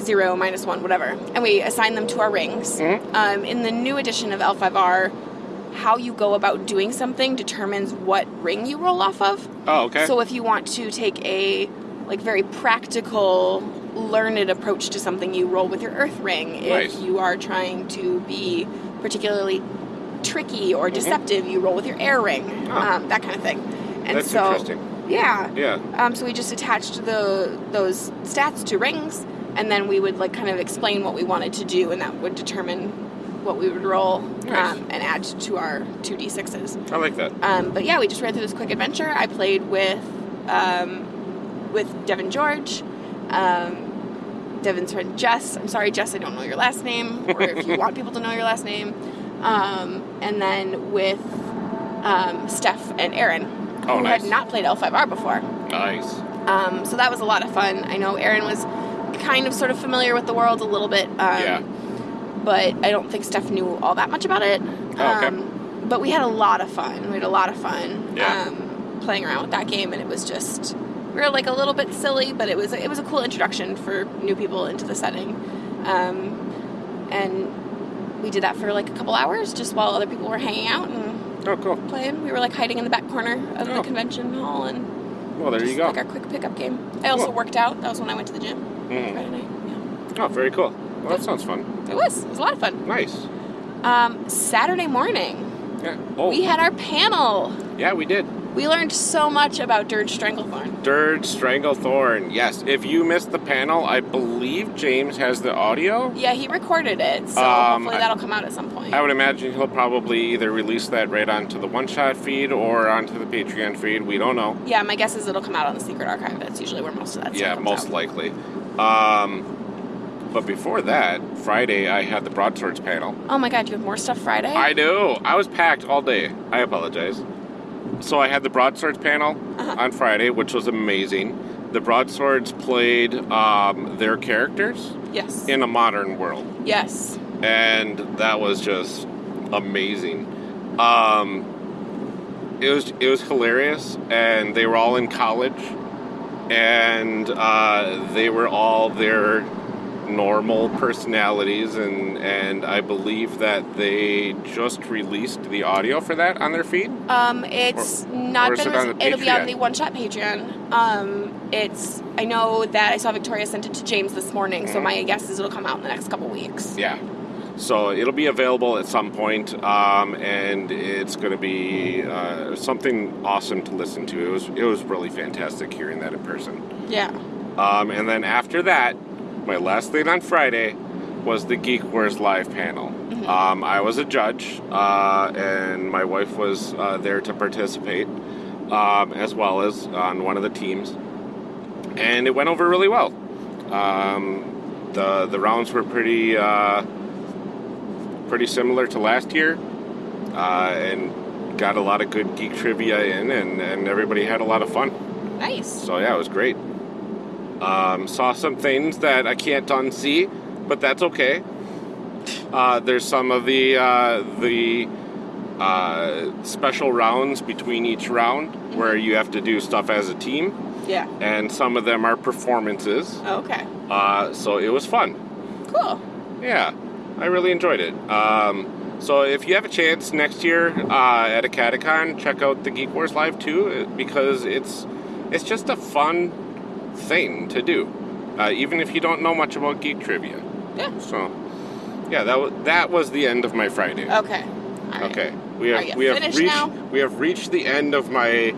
zero, minus one, whatever. And we assign them to our rings. Mhm. Um, in the new edition of L5R, how you go about doing something determines what ring you roll off of. oh okay. So if you want to take a like very practical, learned approach to something, you roll with your earth ring. If you are trying to be particularly tricky or deceptive, you roll with your air ring. Mm-hmm. Oh. Um, that kind of thing. And That's so interesting. yeah. Yeah. Um, so we just attached the those stats to rings, and then we would like kind of explain what we wanted to do, and that would determine what we would roll Nice. um, and add to our two d sixes. I like that. Um, but yeah, we just ran through this quick adventure. I played with um, with Devin George, um, Devin's friend Jess. I'm sorry, Jess, I don't know your last name, or if you want people to know your last name. Um, and then with um, Steph and Aaron, Oh, who nice. had not played L5R before. Nice. Um, so that was a lot of fun. I know Aaron was kind of sort of familiar with the world a little bit. Um, Yeah. But I don't think Steph knew all that much about it. Oh, okay. Um, but we had a lot of fun. We had a lot of fun Yeah. um, playing around with that game, and it was just we were like a little bit silly, but it was it was a cool introduction for new people into the setting. Um, and we did that for like a couple hours, just while other people were hanging out and Oh, cool. playing. We were like hiding in the back corner of Oh. the convention hall and Well, there just you go. Like our quick pickup game. I also Cool. worked out. That was when I went to the gym Mhm. Friday night. Yeah. Oh, very cool. Well, that sounds fun. It was. It was a lot of fun. Nice. Um, Saturday morning, Yeah. Oh, we had our panel. yeah, we did. We learned so much about Dirge Stranglethorn. Dirge Stranglethorn. Yes. If you missed the panel, I believe James has the audio. Yeah, he recorded it, so Um, hopefully that'll come out at some point. I would imagine he'll probably either release that right onto the one shot feed or onto the Patreon feed. We don't know. yeah, my guess is it'll come out on the Secret Archive. That's usually where most of that stuff Yeah, most out. likely. Um, but before that, Friday I had the broadswords panel. Oh my god, you have more stuff Friday? I know. I was packed all day. I apologize. So I had the broadswords panel Uh-huh. on Friday, which was amazing. The broadswords played um, their characters yes. in a modern world, yes. and that was just amazing. Um, it was it was hilarious, and they were all in college, and uh, they were all their normal personalities, and and I believe that they just released the audio for that on their feed. Um, it's not or been. it it'll be on the One Shot Patreon. Um, it's. I know that I saw Victoria sent it to James this morning, so Mhm. my guess is it'll come out in the next couple weeks. Yeah. So it'll be available at some point, um, and it's going to be uh, something awesome to listen to. It was it was really fantastic hearing that in person. Yeah. Um, and then after that, my last thing on Friday was the Geek Wars live panel. Um, I was a judge, uh, and my wife was uh, there to participate, um, as well as on one of the teams, and it went over really well. Um, the the rounds were pretty uh, pretty similar to last year, uh, and got a lot of good geek trivia in, and, and everybody had a lot of fun. Nice. So yeah, it was great. Um, saw some things that I can't unsee, but that's okay. Uh, there's some of the uh, the uh, special rounds between each round where you have to do stuff as a team, Yeah. and some of them are performances. Okay. Uh, so it was fun. Cool. Yeah, I really enjoyed it. Um, so if you have a chance next year uh, at Acadecon, check out the Geek Wars Live too, uh, because it's it's just a fun thing to do, uh, even if you don't know much about geek trivia. Yeah. So, yeah, that was that was the end of my Friday. Okay. Right. Okay, we have we have reached now? we have reached the end of my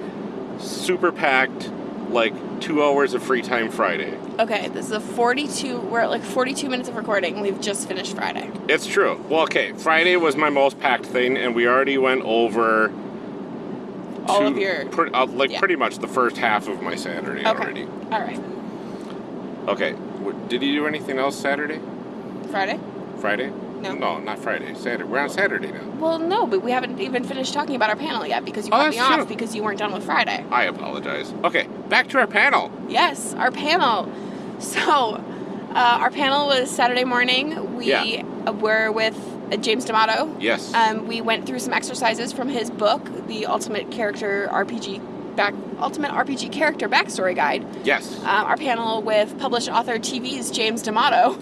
super packed like two hours of free time Friday. Okay. This is a 42. We're at like 42 minutes of recording. We've just finished Friday. It's true. Well, okay, Friday was my most packed thing, and we already went over All of your. pre- uh, like yeah. pretty much the first half of my Saturday Okay. already. All right. Okay, did you do anything else Saturday? Friday. Friday? No. No, not Friday. Saturday. We're on Saturday now. Well, no, but we haven't even finished talking about our panel yet because you Oh, cut me off true. because you weren't done with Friday. I apologize. Okay, back to our panel. Yes, our panel. So, uh, our panel was Saturday morning. We Yeah. were with James D'Amato. Yes. Um, we went through some exercises from his book, The Ultimate Character RPG Back Ultimate RPG Character Backstory Guide. yes. Um, our panel with published author TV's James D'Amato,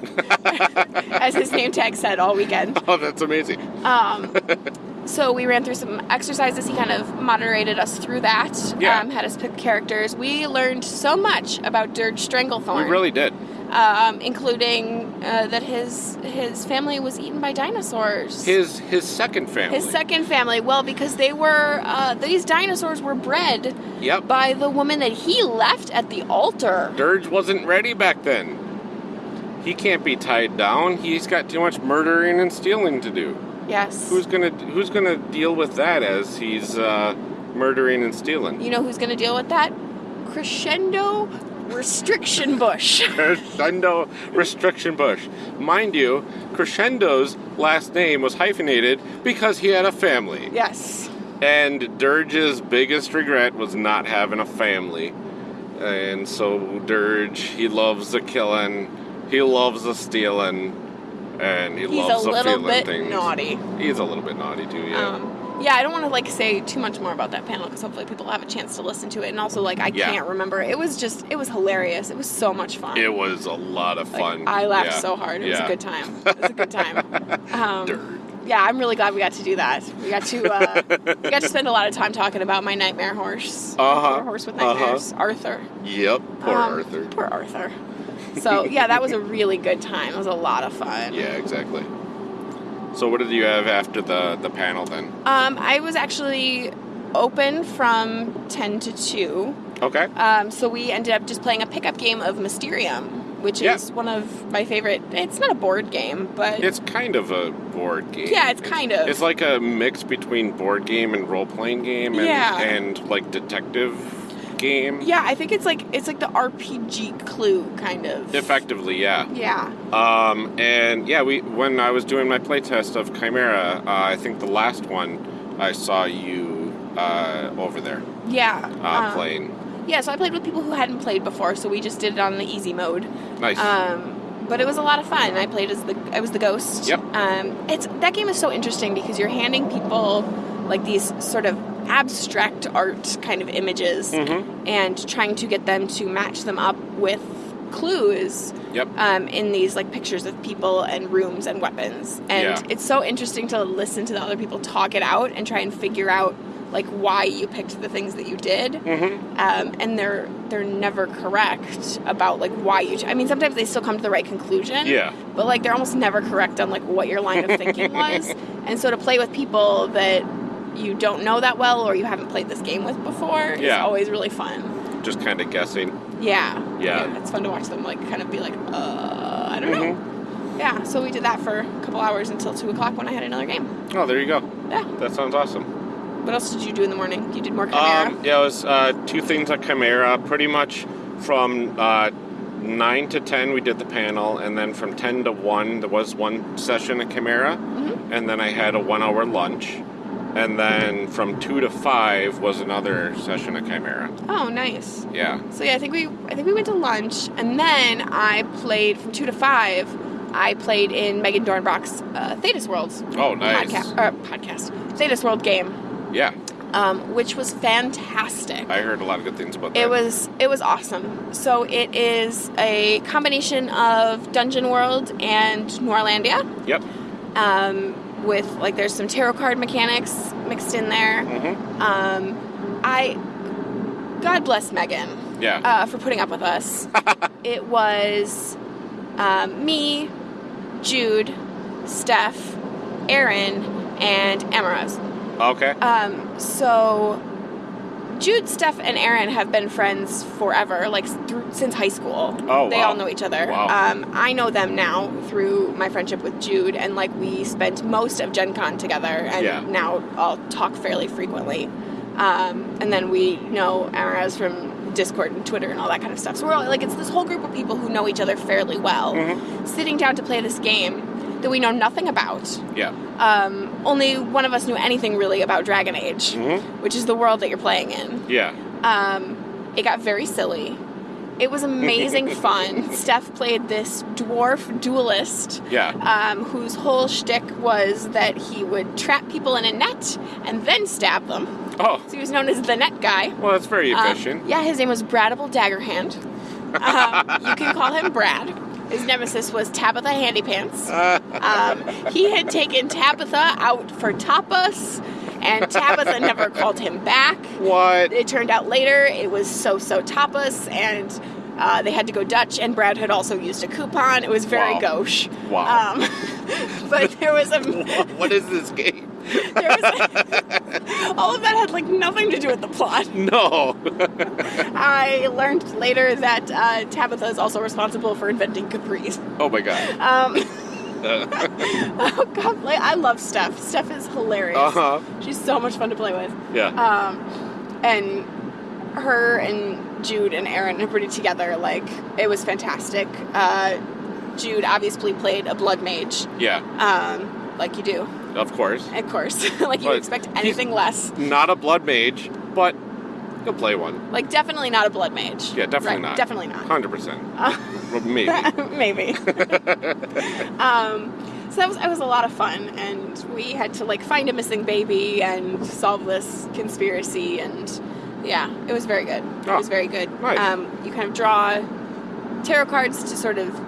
as his name tag said all weekend. oh, that's amazing. Um, so we ran through some exercises. He kind of moderated us through that. Yeah. Um, had us pick characters. We learned so much about Dirge Stranglethorn. We really did. Um, including uh, that his his family was eaten by dinosaurs. His his second family. His second family, well, because they were uh, these dinosaurs were bred Yep. by the woman that he left at the altar. Dirge wasn't ready back then. He can't be tied down. He's got too much murdering and stealing to do. Yes. Who's gonna Who's gonna deal with that as he's uh, murdering and stealing? you know who's going to deal with that? Crescendo Restriction Bush. Crescendo Restriction Bush. Mind you, Crescendo's last name was hyphenated because he had a family. yes. And Dirge's biggest regret was not having a family. And so Dirge, he loves the killing, he loves the stealing, and he He's loves a the little feeling bit things. naughty. He's a little bit naughty too, yeah. Um, yeah, I don't want to like say too much more about that panel because hopefully people have a chance to listen to it. And also, like, I Yeah. can't remember. It was just, it was hilarious. It was so much fun. it was a lot of Like, fun. I laughed Yeah. so hard. It was a good time. It was a good time. Um, yeah, I'm really glad we got to do that. We got to uh, we got to spend a lot of time talking about my nightmare horse. Uh-huh. Poor horse with Uh-huh. nightmares, Arthur. Yep, poor Um, Arthur. Poor Arthur. So yeah, that was a really good time. It was a lot of fun. Yeah, exactly. So what did you have after the the panel then? Um, I was actually open from ten to two. Okay. Um, so we ended up just playing a pickup game of Mysterium, which Yeah. is one of my favorite. It's not a board game, but It's kind of a board game. Yeah, it's kind of. It's like a mix between board game and role playing game and, Yeah. and like detective game. Yeah, I think it's like it's like the RPG Clue kind of. Effectively, yeah. Yeah. Um, and yeah, we when I was doing my playtest of Chimera, uh, I think the last one I saw you uh, over there Yeah. uh, um, playing. Yeah, so I played with people who hadn't played before, so we just did it on the easy mode. Nice. Um, but it was a lot of fun. I played as the I was the ghost. Yep. Um, it's that game is so interesting because you're handing people like these sort of abstract art kind of images Mhm. and trying to get them to match them up with clues yep. um, in these like pictures of people and rooms and weapons. And Yeah. it's so interesting to listen to the other people talk it out and try and figure out like why you picked the things that you did. Mm-hmm. Um, and they're they're never correct about like why you. I mean, sometimes they still come to the right conclusion. Yeah. But like they're almost never correct on like what your line of thinking was. And so to play with people that you don't know that well or you haven't played this game with before is Yeah. always really fun. Just kind of guessing. Yeah. Yeah. It's fun to watch them like kind of be like, uh, I don't know. Mm-hmm. Yeah. So we did that for a couple hours until two o'clock when I had another game. Oh, there you go. Yeah. That sounds awesome. What else did you do in the morning? You did more Chimera. Um, yeah, it was uh, two things at Chimera. Pretty much from uh, nine to ten, we did the panel, and then from ten to one, there was one session at Chimera, Mm-hmm. and then I had a one-hour lunch, and then from two to five was another session at Chimera. oh, nice. Yeah. So yeah, I think we I think we went to lunch and then I played from two to five. I played in Megan Dornbach's uh, Thedas World Oh, nice. podcast uh, podcast Thedas World game, Yeah, um, which was fantastic. I heard a lot of good things about that. It was it was awesome. So it is a combination of Dungeon World and Noirlandia. Yep. Um, with like there's some tarot card mechanics mixed in there. hmm Um, I God bless Megan Yeah. uh, for putting up with us. it was um, me, Jude, Steph, Aaron, and Amaraz. okay. Um, so Jude, Steph, and Aaron have been friends forever, like through, since high school. Oh, they wow. all know each other. Wow. Um, I know them now through my friendship with Jude, and like we spent most of Gen Con together, and Yeah. now I'll talk fairly frequently. Um, and then we know Amaraz from Discord and Twitter and all that kind of stuff. So we're all, like, it's this whole group of people who know each other fairly well, Mhm. sitting down to play this game that we know nothing about. Yeah. Um, only one of us knew anything really about Dragon Age, hmm which is the world that you're playing in. Yeah. Um, it got very silly. It was amazing fun. Steph played this dwarf duelist Yeah. um, whose whole shtick was that he would trap people in a net and then stab them. Oh, So he was known as the net guy. well, that's very Um, efficient. yeah, his name was Bradable Daggerhand. Um, you can call him Brad. His nemesis was Tabitha Handypants. Um, he had taken Tabitha out for tapas, and Tabitha never called him back. What? It turned out later it was so so tapas, and uh, they had to go Dutch, and Brad had also used a coupon. It was very Wow. gauche. Wow. Um, but there was a what is this game? There was all of that had like nothing to do with the plot. No. I learned later that uh, Tabitha is also responsible for inventing capris. oh my god. Um, oh god, like, I love Steph. Steph is hilarious. Uh-huh. She's so much fun to play with. Yeah. Um, and her and Jude and Aaron are pretty together. Like it was fantastic. Uh, Jude obviously played a blood mage, yeah. um, like you do, Of course. of course. like you But expect anything less. Not a blood mage, but you'll play one. Like definitely not a blood mage. Yeah, definitely Right, not. Definitely not. Hundred percent. Uh, Maybe. maybe. um, so that was it was a lot of fun, and we had to like find a missing baby and solve this conspiracy, and yeah, it was very good. It Oh, was very good. nice. Um, you kind of draw tarot cards to sort of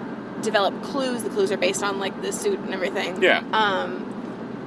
develop clues. The clues are based on like the suit and everything. Yeah. Um,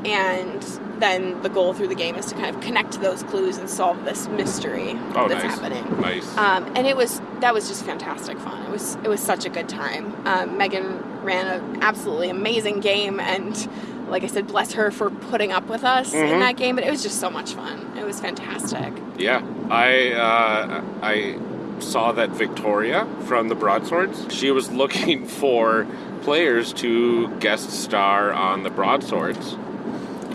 and then the goal through the game is to kind of connect those clues and solve this mystery Oh, that's nice. happening. Nice. Um, and it was that was just fantastic fun. It was it was such a good time. Um, Megan ran an absolutely amazing game, and like I said, bless her for putting up with us Mhm. in that game. But it was just so much fun. It was fantastic. yeah. I uh, I saw that Victoria from the Broadswords. She was looking for players to guest star on the Broadswords.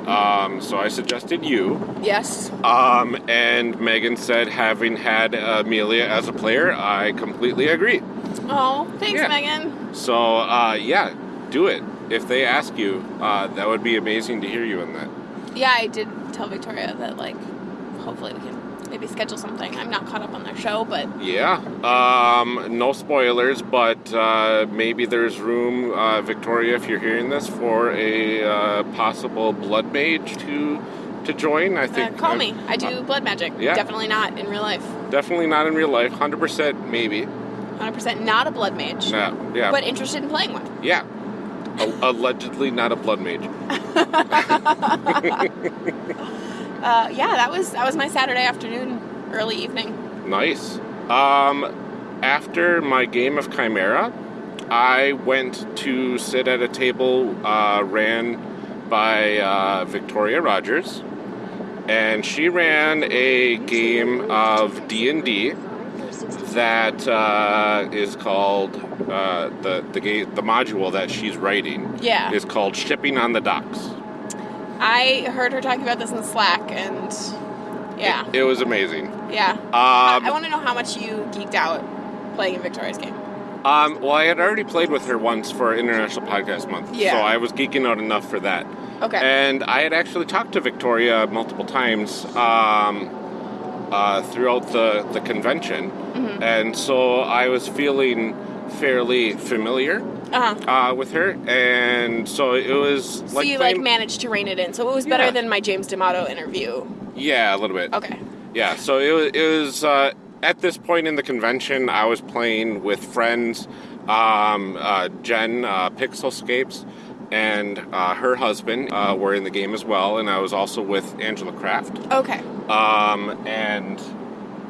Um, so I suggested you. Yes. Um, and Megan said, having had Amelia as a player, I completely agree. Oh, thanks, Yeah. Megan. So, uh, yeah, do it. If they ask you, uh, that would be amazing to hear you in that. Yeah, I did tell Victoria that like, hopefully we can maybe schedule something. I'm not caught up on their show, but Yeah. Um, no spoilers, but uh, maybe there's room, uh, Victoria, if you're hearing this, for a uh, possible blood mage to to join. I uh, think. call uh, me. I do blood magic. yeah. Definitely not in real life. Definitely not in real life. Hundred percent, maybe. 100% not a blood mage, Yeah. Yeah. but interested in playing one. yeah. Allegedly not a blood mage. Uh, yeah, that was that was my Saturday afternoon, early evening. Nice. Um, after my game of Chimera, I went to sit at a table uh, ran by uh, Victoria Rogers, and she ran a game of D and D that uh, is called uh, the the game the module that she's writing Yeah. is called Shipping on the Docks. I heard her talking about this in Slack, and yeah, It, it was amazing. yeah. Um, I, I want to know how much you geeked out playing in Victoria's game. Um, well, I had already played with her once for International Podcast Month, Yeah. so I was geeking out enough for that. Okay. And I had actually talked to Victoria multiple times um, uh, throughout the, the convention, Mm-hmm. and so I was feeling fairly familiar Uh huh. uh, with her, and so it was So like you like managed to rein it in. So it was better Yeah. than my James D'Amato interview. yeah, a little bit. Okay. Yeah, so it was, it was uh, at this point in the convention, I was playing with friends, um, uh, Jen uh, Pixelscapes, and uh, her husband uh, were in the game as well, and I was also with Angela Kraft Okay. um, and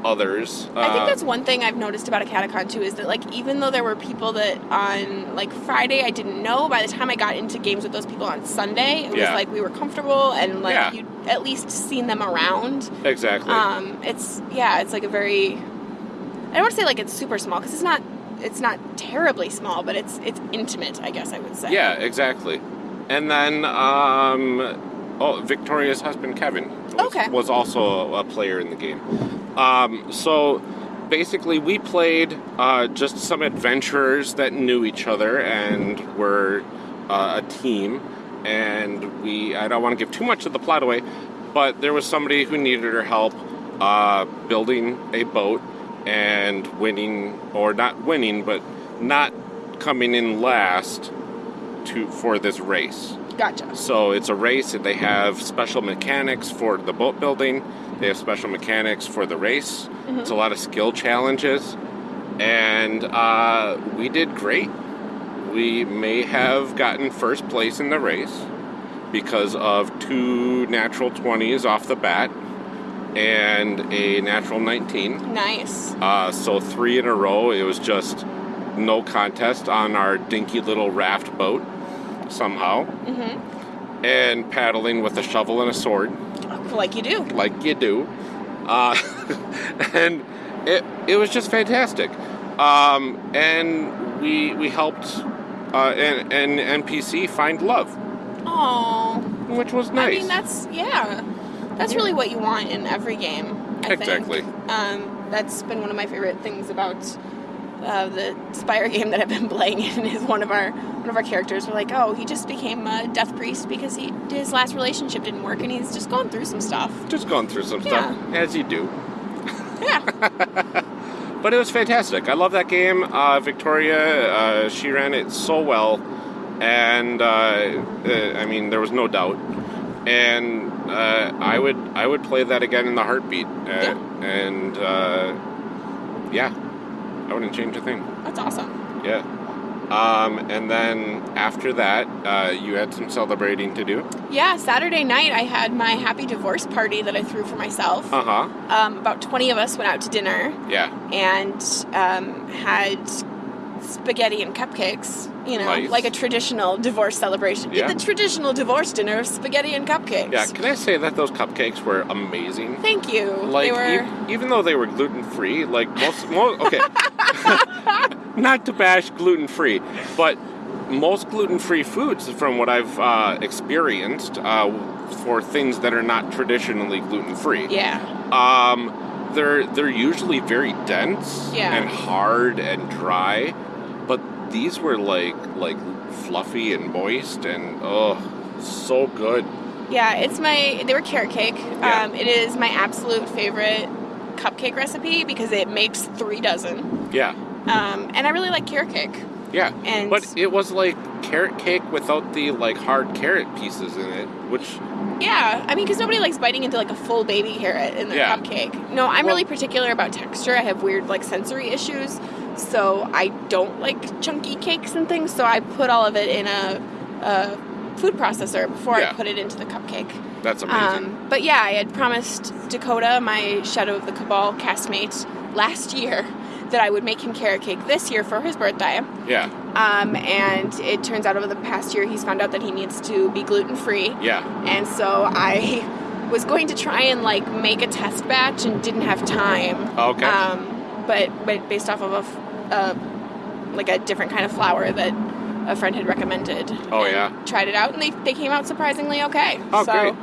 others. I think Uh, that's one thing I've noticed about Acadecon too is that like even though there were people that on like Friday I didn't know, by the time I got into games with those people on Sunday, it was like we were comfortable and like Yeah. you'd at least seen them around. exactly. Um, it's yeah, it's like a very I don't want to say like it's super small because it's not it's not terribly small, but it's it's intimate, I guess I would say. yeah, exactly. And then, um, oh, Victoria's husband Kevin Okay. was also a player in the game. Um, so basically, we played uh, just some adventurers that knew each other and were uh, a team. And we, I don't want to give too much of the plot away, but there was somebody who needed her help uh, building a boat and winning, or not winning, but not coming in last to for this race. Gotcha. So it's a race, and they have special mechanics for the boat building. They have special mechanics for the race. It's a lot of skill challenges, and uh, we did great. We may have gotten first place in the race because of two natural 20s off the bat and a natural 19. Nice. Uh, so three in a row. It was just no contest on our dinky little raft boat somehow, Mm-hmm. and paddling with a shovel and a sword, Like you do. like you do. Uh, and it it was just fantastic. Um, and we we helped uh, an, an NPC find love, Oh. which was nice. I mean, that's yeah, that's really what you want in every game. I Exactly. Um, that's been one of my favorite things about uh, the Spire game that I've been playing. In is one of our one of our characters were like, oh, he just became a death priest because he his last relationship didn't work, and he's just going through some stuff. just going through some stuff as you do. Yeah. But it was fantastic. I love that game. Uh, Victoria, uh, she ran it so well, and uh, uh, I mean, there was no doubt. And uh, I would, I would play that again in the heartbeat. Uh, Yeah. And uh, yeah, I wouldn't change a thing. That's awesome. Yeah. Um, and then after that, uh, you had some celebrating to do. Yeah, Saturday night I had my happy divorce party that I threw for myself. Uh huh. Um, about 20 of us went out to dinner. Yeah. and um, had spaghetti and cupcakes. You know, like a traditional divorce celebration. Yeah. The traditional divorce dinner of spaghetti and cupcakes. Yeah. Can I say that those cupcakes were amazing? Thank you. like they were. e- even though they were gluten free, like most, most okay, not to bash gluten free, but most gluten-free foods, from what I've uh, experienced, uh, for things that are not traditionally gluten-free, Yeah. um, they're they're usually very dense Yeah. and hard and dry, but these were like like fluffy and moist and oh, so good. Yeah, it's my. They were carrot cake. Yeah. Um, it is my absolute favorite cupcake recipe because it makes three dozen. Yeah, Um, and I really like carrot cake. Yeah. And- but it was like carrot cake without the like hard carrot pieces in it, which Yeah, I mean, because nobody likes biting into like a full baby carrot in their Yeah. cupcake. No, I'm Well- really particular about texture. I have weird like sensory issues, so I don't like chunky cakes and things. So I put all of it in a, a food processor before Yeah. I put it into the cupcake. that's amazing. Um, but yeah, I had promised Dakota, my Shadow of the Cabal castmate, last year that I would make him carrot cake this year for his birthday. yeah, Um, and it turns out over the past year he's found out that he needs to be gluten free. yeah. And so I was going to try and like make a test batch and didn't have time. Okay. Um, but but based off of a, like a different kind of flour that a friend had recommended. Oh, yeah? Tried it out and they, they came out surprisingly okay. Oh, so, great.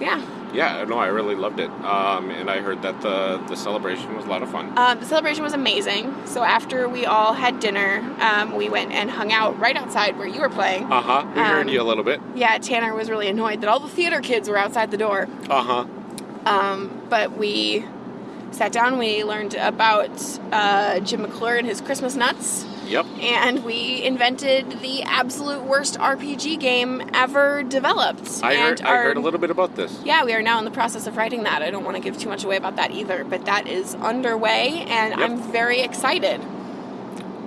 Yeah. Yeah, no, I really loved it. Um, and I heard that the the celebration was a lot of fun. Um, the celebration was amazing. So after we all had dinner, um, we went and hung out right outside where you were playing. Uh huh. We heard Um, you a little bit. Yeah, Tanner was really annoyed that all the theater kids were outside the door. Uh huh. Um, but we sat down, we learned about uh, Jim McClure and his Christmas nuts, Yep. and we invented the absolute worst RPG game ever developed. I and heard. I heard a little bit about this. Yeah, we are now in the process of writing that. I don't want to give too much away about that either, but that is underway, and Yep. I'm very excited.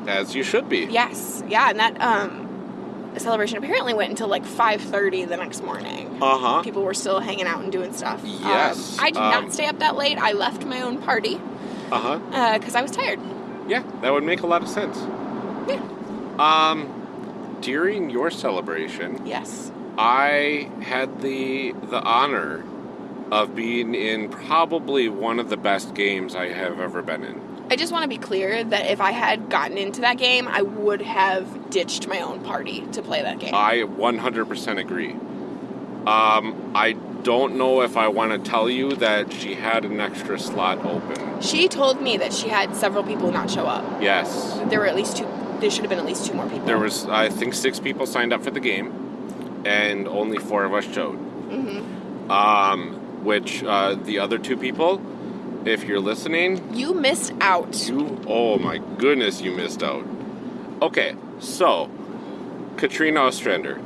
As you should be. Yes, yeah, and that um, celebration apparently went until like 5:30 the next morning. Uh huh. People were still hanging out and doing stuff. Um, Yes, I did um, not stay up that late. I left my own party Uh huh. because I was tired. Yeah, that would make a lot of sense. Yeah. Um, during your celebration, Yes. I had the the honor of being in probably one of the best games I have ever been in. I just want to be clear that if I had gotten into that game, I would have ditched my own party to play that game. I 100% agree. Um, I don't know if I want to tell you that she had an extra slot open. she told me that she had several people not show up. Yes. There were at least two. There should have been at least two more people. There was, I think, six people signed up for the game, and only four of us showed. hmm Um, which uh, the other two people, if you're listening, You missed out. you, oh my goodness, you missed out. Okay, so Katrina Ostrander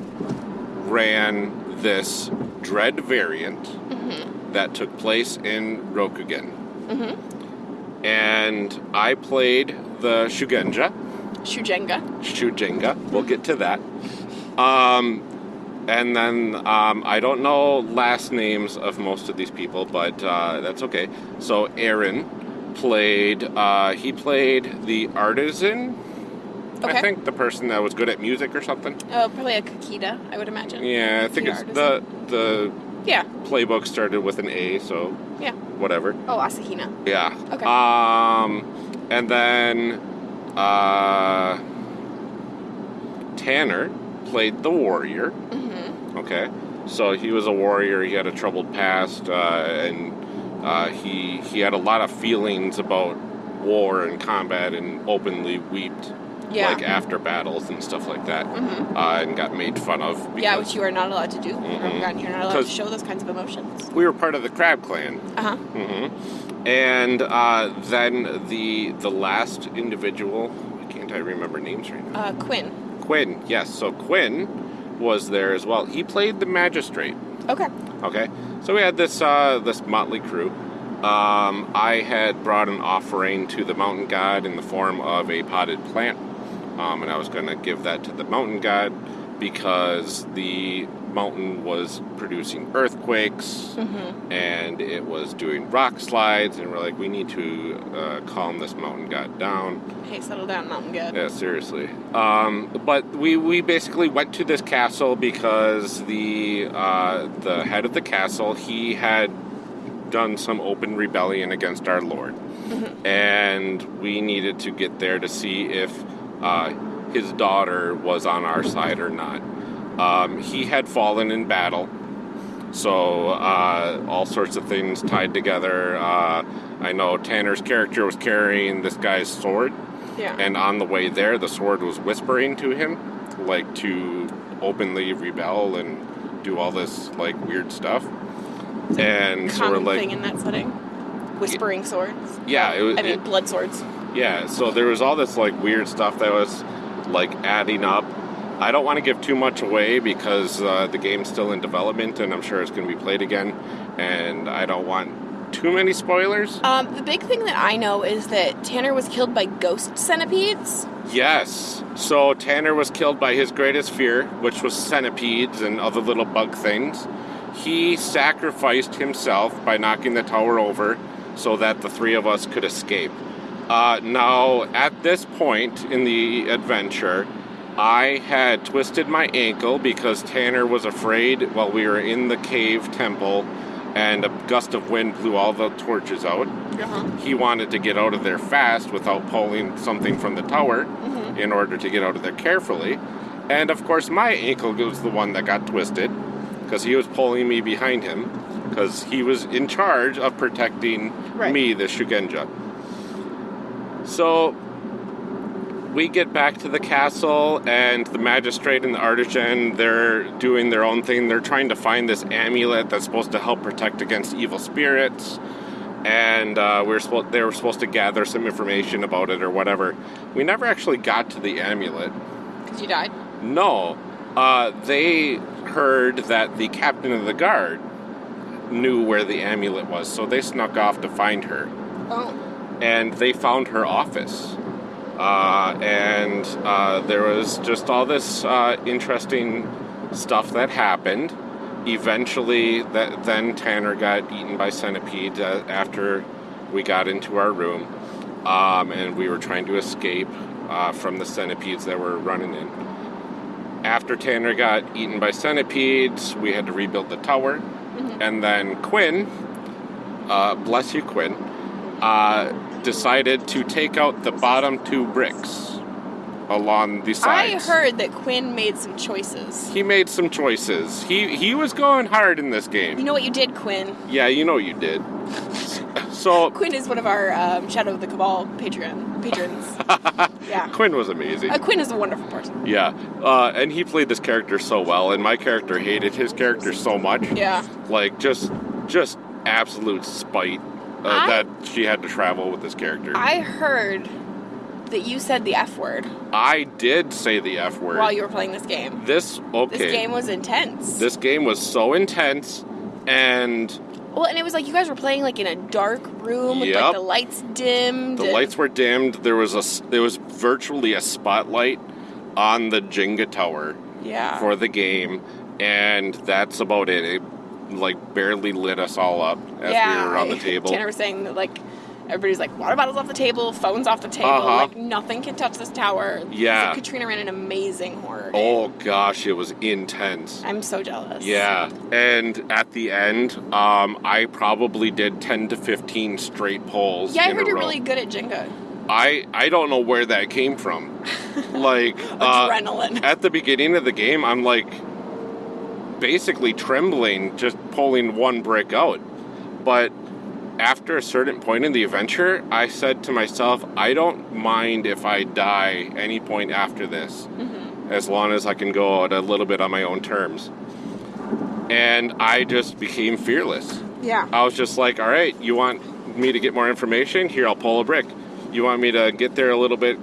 ran this Dread variant hmm that took place in Rokugan. hmm And I played the Shugenja, Shujenga. Shujenga. We'll get to that. Um, and then um, I don't know last names of most of these people, but uh, that's okay. So Aaron played. Uh, he played the artisan. Okay. I think the person that was good at music or something. Oh, probably a Kakita, I would imagine. Yeah, I think The it's the the Yeah. playbook started with an A, so Yeah. whatever. Oh, Asahina. Yeah. Okay. Um, and then uh, Tanner played the warrior. hmm Okay, so he was a warrior. He had a troubled past, uh, and uh, he he had a lot of feelings about war and combat, and openly wept Yeah. like after battles and stuff like that, hmm uh, and got made fun of. Because Yeah, which you are not allowed to do. Mhm. You're not allowed to show those kinds of emotions. we were part of the Crab Clan. Uh huh. And uh, then the the last individual, can't I remember names right now? Uh, Quinn. Quinn, yes. So Quinn was there as well. He played the magistrate. Okay. Okay, so we had this uh, this motley crew. Um, I had brought an offering to the mountain god in the form of a potted plant, um, and I was going to give that to the mountain god because the mountain was producing earthquakes hmm and it was doing rock slides, and we're like, we need to uh, calm this mountain god down. Hey, settle down, Mountain God. Yeah, seriously. Um, but we, we basically went to this castle because the uh, the head of the castle he had done some open rebellion against our lord, Mhm. and we needed to get there to see if uh, his daughter was on our side or not. Um, he had fallen in battle, so uh, all sorts of things tied together. Uh, I know Tanner's character was carrying this guy's sword, Yeah. and on the way there, the sword was whispering to him, like to openly rebel and do all this like weird stuff. And so we're like, thing in that setting. Whispering swords. Yeah, it was- I mean, it- blood swords. Yeah, so there was all this like weird stuff that was like adding up. I don't want to give too much away because uh, the game's still in development and I'm sure it's going to be played again, and I don't want too many spoilers. Um, the big thing that I know is that Tanner was killed by ghost centipedes. Yes, so Tanner was killed by his greatest fear, which was centipedes and other little bug things. He sacrificed himself by knocking the tower over so that the three of us could escape. Uh, now, at this point in the adventure, I had twisted my ankle because Tanner was afraid while we were in the cave temple and a gust of wind blew all the torches out. Uh-huh. He wanted to get out of there fast without pulling something from the tower in order to get out of there carefully. And of course, my ankle was the one that got twisted because he was pulling me behind him because he was in charge of protecting Right. me, the Shugenja. So we get back to the castle, and the magistrate and the artisan, they're doing their own thing. They're trying to find this amulet that's supposed to help protect against evil spirits. And uh, we are supposed, they were supposed to gather some information about it or whatever. We never actually got to the amulet. Because you died. No. Uh, they heard that the captain of the guard knew where the amulet was, so they snuck off to find her Oh. and they found her office. Uh, and uh, there was just all this uh, interesting stuff that happened. Eventually, that then Tanner got eaten by centipedes uh, after we got into our room, um, and we were trying to escape uh, from the centipedes that were running in. After Tanner got eaten by centipedes, we had to rebuild the tower, and then Quinn, uh, bless you, Quinn, uh, decided to take out the bottom two bricks along the sides. I heard that Quinn made some choices. he made some choices. He he was going hard in this game. You know what you did, Quinn? Yeah, you know you did. So Quinn is one of our um, Shadow of the Cabal Patreon patrons. yeah. Quinn was amazing. Uh, Quinn is a wonderful person. Yeah, uh, and he played this character so well, and my character hated his character so much. Yeah. Like just just absolute spite uh, I- that she had to travel with this character. I heard that you said the F word I did say the F word. while you were playing this game. this okay. This game was intense. This game was so intense, and well, and it was like you guys were playing like in a dark room with Yep. like the lights dimmed. the and- lights were dimmed. There was a there was virtually a spotlight on the Jenga tower Yeah. for the game, and that's about it. It like barely lit us all up as yeah. we were on the table. Tanner was saying that like everybody's like water bottles off the table, phones off the table, Uh-huh. like nothing can touch this tower. Yeah. So Katrina ran an amazing horror. Oh gosh, it was intense. I'm so jealous. Yeah, and at the end, um, I probably did ten to fifteen straight pulls. Yeah, I heard you're row. really good at Jenga. I I don't know where that came from. like uh, Adrenaline. at the beginning of the game, I'm like basically trembling just pulling one brick out. But after a certain point in the adventure, I said to myself, I don't mind if I die any point after this, mm-hmm. as long as I can go out a little bit on my own terms. And I just became fearless. Yeah. I was just like, all right, you want me to get more information? Here, I'll pull a brick. You want me to get there a little bit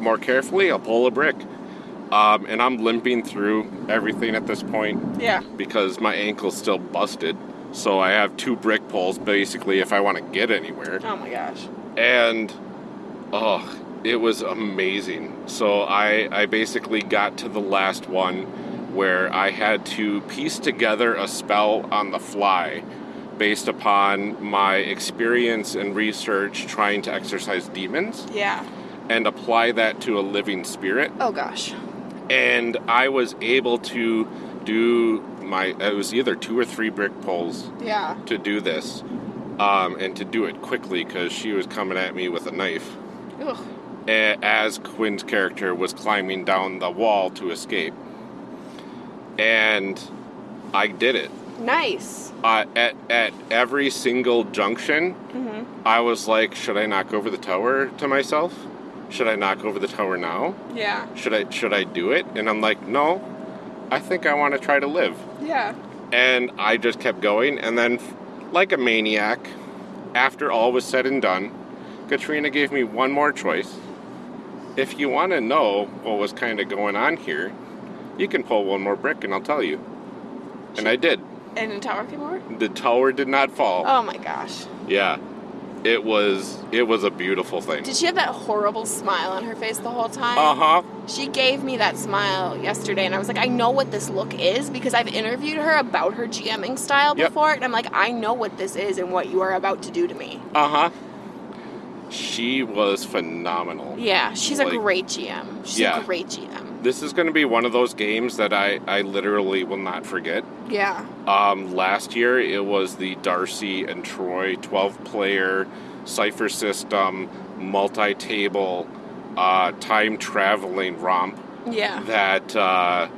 more carefully? I'll pull a brick. Um, and I'm limping through everything at this point Yeah. because my ankle's still busted. So I have two brick pulls basically if I want to get anywhere. Oh my gosh. And oh, it was amazing. So I I basically got to the last one where I had to piece together a spell on the fly based upon my experience and research trying to exorcise demons Yeah. and apply that to a living spirit Oh gosh. And I was able to do my it was either two or three brick pulls Yeah. to do this um, and to do it quickly because she was coming at me with a knife Ugh. as Quinn's character was climbing down the wall to escape. And I did it. Nice. Uh, at, at every single junction, Mm-hmm. I was like, should I knock over the tower to myself? Should I knock over the tower now? Yeah. Should I should I do it? And I'm like, no. I think I want to try to live. Yeah. And I just kept going and then like a maniac, after all was said and done, Katrina gave me one more choice. If you want to know what was kind of going on here, you can pull one more brick and I'll tell you. And I did. And the tower came over? The tower did not fall. Oh my gosh. Yeah. It was it was a beautiful thing. Did she have that horrible smile on her face the whole time? Uh-huh. She gave me that smile yesterday, and I was like, I know what this look is because I've interviewed her about her GMing style Yep. before, and I'm like, I know what this is and what you are about to do to me. Uh-huh. She was phenomenal. Yeah, she's a great GM. She's Yeah. a great GM. This is going to be one of those games that I I literally will not forget. Yeah. Um, last year it was the Darcy and Troy 12 player Cypher System multi table uh, time traveling romp Yeah. that uh,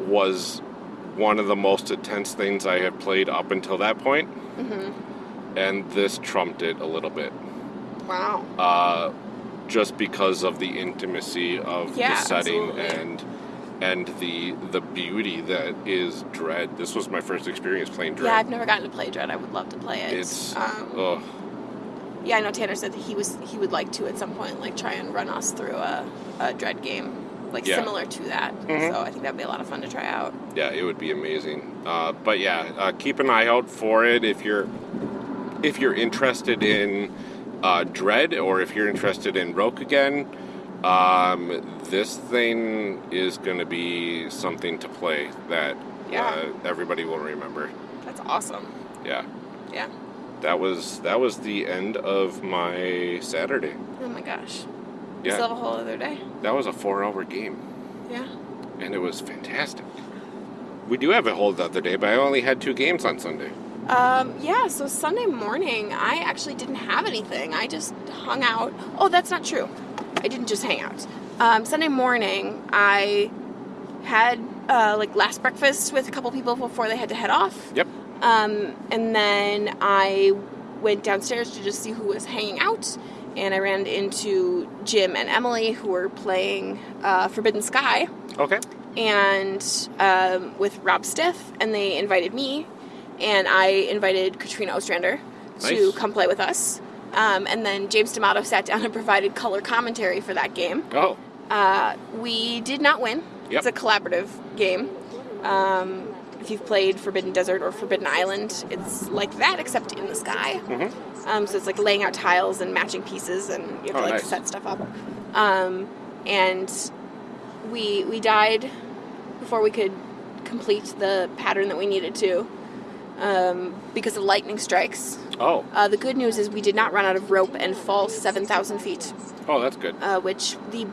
was one of the most intense things I had played up until that point. Mm-hmm. And this trumped it a little bit. Wow. Uh, just because of the intimacy of Yeah, the setting absolutely. and and the the beauty that is Dread. This was my first experience playing Dread. Yeah, I've never gotten to play Dread. I would love to play it. It's um, ugh. yeah, I know Tanner said that he was he would like to at some point like try and run us through a, a Dread game like Yeah. similar to that. Mhm. So I think that'd be a lot of fun to try out. yeah, it would be amazing. Uh, but yeah, uh, keep an eye out for it if you're if you're interested in uh, Dread or if you're interested in Rokugan. Um, this thing is going to be something to play that Yeah. uh, everybody will remember. That's awesome. Yeah, Yeah. that was that was the end of my Saturday. Oh my gosh. You Yeah, still have a whole other day? that was a four-hour game, Yeah. and it was fantastic. We do have a whole other day, but I only had two games on Sunday. Um, yeah, so Sunday morning, I actually didn't have anything. I just hung out. Oh, that's not true. I didn't just hang out. Um, Sunday morning, I had uh, like last breakfast with a couple people before they had to head off. Yep. Um, and then I went downstairs to just see who was hanging out. And I ran into Jim and Emily, who were playing uh, Forbidden Sky Okay. and um, with Rob Stiff, and they invited me, and I invited Katrina Ostrander to come play with us. Um, and then James D'Amato sat down and provided color commentary for that game. Oh, Uh, we did not win. Yep. It's a collaborative game. Um, if you've played Forbidden Desert or Forbidden Island, it's like that except in the sky. Mhm. Um, so it's like laying out tiles and matching pieces, and you have Oh, to like nice. set stuff up. Um, and we we died before we could complete the pattern that we needed to um, because of lightning strikes. oh, Uh, the good news is we did not run out of rope and fall seven thousand feet oh, that's good. uh, which the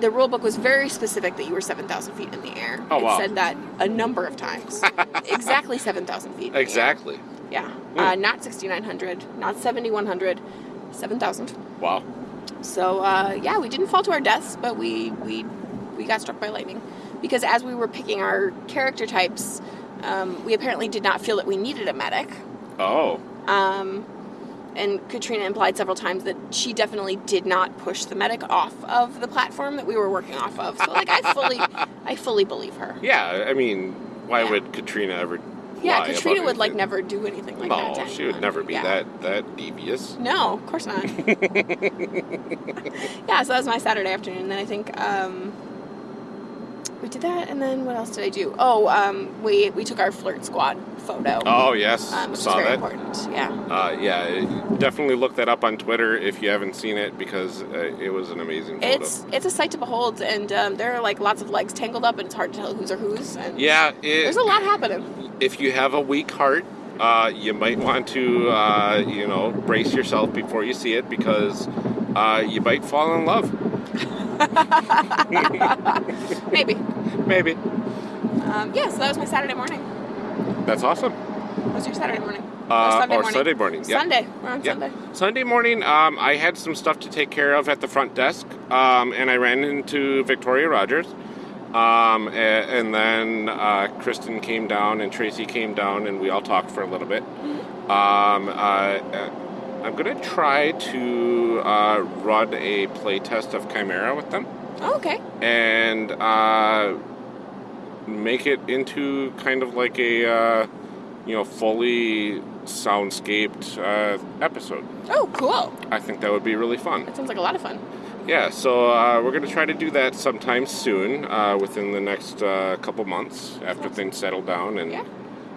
the rule book was very specific that you were 7,000 feet in the air. Oh, it wow. said that a number of times. exactly 7,000 feet. in the air. Exactly. Yeah. Hmm. Uh, not 6,900, not 7,100, 7,000. Wow. So, uh, yeah, we didn't fall to our deaths, but we, we, we got struck by lightning. Because as we were picking our character types, um, we apparently did not feel that we needed a medic. Oh, Um, and Katrina implied several times that she definitely did not push the medic off of the platform that we were working off of. So, like, I fully, I fully believe her. yeah. I mean, why Yeah. would Katrina ever? Yeah, Katrina would like never do anything like that. No, she would never be Yeah. that that devious. No, of course not. yeah, so that was my Saturday afternoon. And then I think um, we did that, and then what else did I do? Oh, um, we we took our flirt squad photo. Oh yes, um, which saw very that. important. Yeah. Uh, yeah, definitely look that up on Twitter if you haven't seen it because uh, it was an amazing photo. It's it's a sight to behold, and um, there are like lots of legs tangled up, and it's hard to tell whose are whose. And yeah, it, there's a lot happening. if you have a weak heart, uh, you might want to, uh, you know, brace yourself before you see it because uh, you might fall in love. Maybe. Maybe. Um, yeah, so that was my Saturday morning. That's awesome. What was your Saturday morning? Uh, Sunday or morning. Sunday morning. Yeah. Sunday. We're on Yeah. Sunday. Sunday morning, um, I had some stuff to take care of at the front desk, um, and I ran into Victoria Rogers. Um, a- and, then uh, Kristen came down and Tracy came down, and we all talked for a little bit. Mm-hmm. Um, uh, uh, I'm going to try to uh, run a playtest of Chimera with them Oh, okay. and uh, make it into kind of like a uh, you know fully soundscaped uh, episode. Oh, cool. I think that would be really fun. That sounds like a lot of fun. Yeah, so uh, we're going to try to do that sometime soon, uh, within the next uh, couple months after things settle down and Yeah.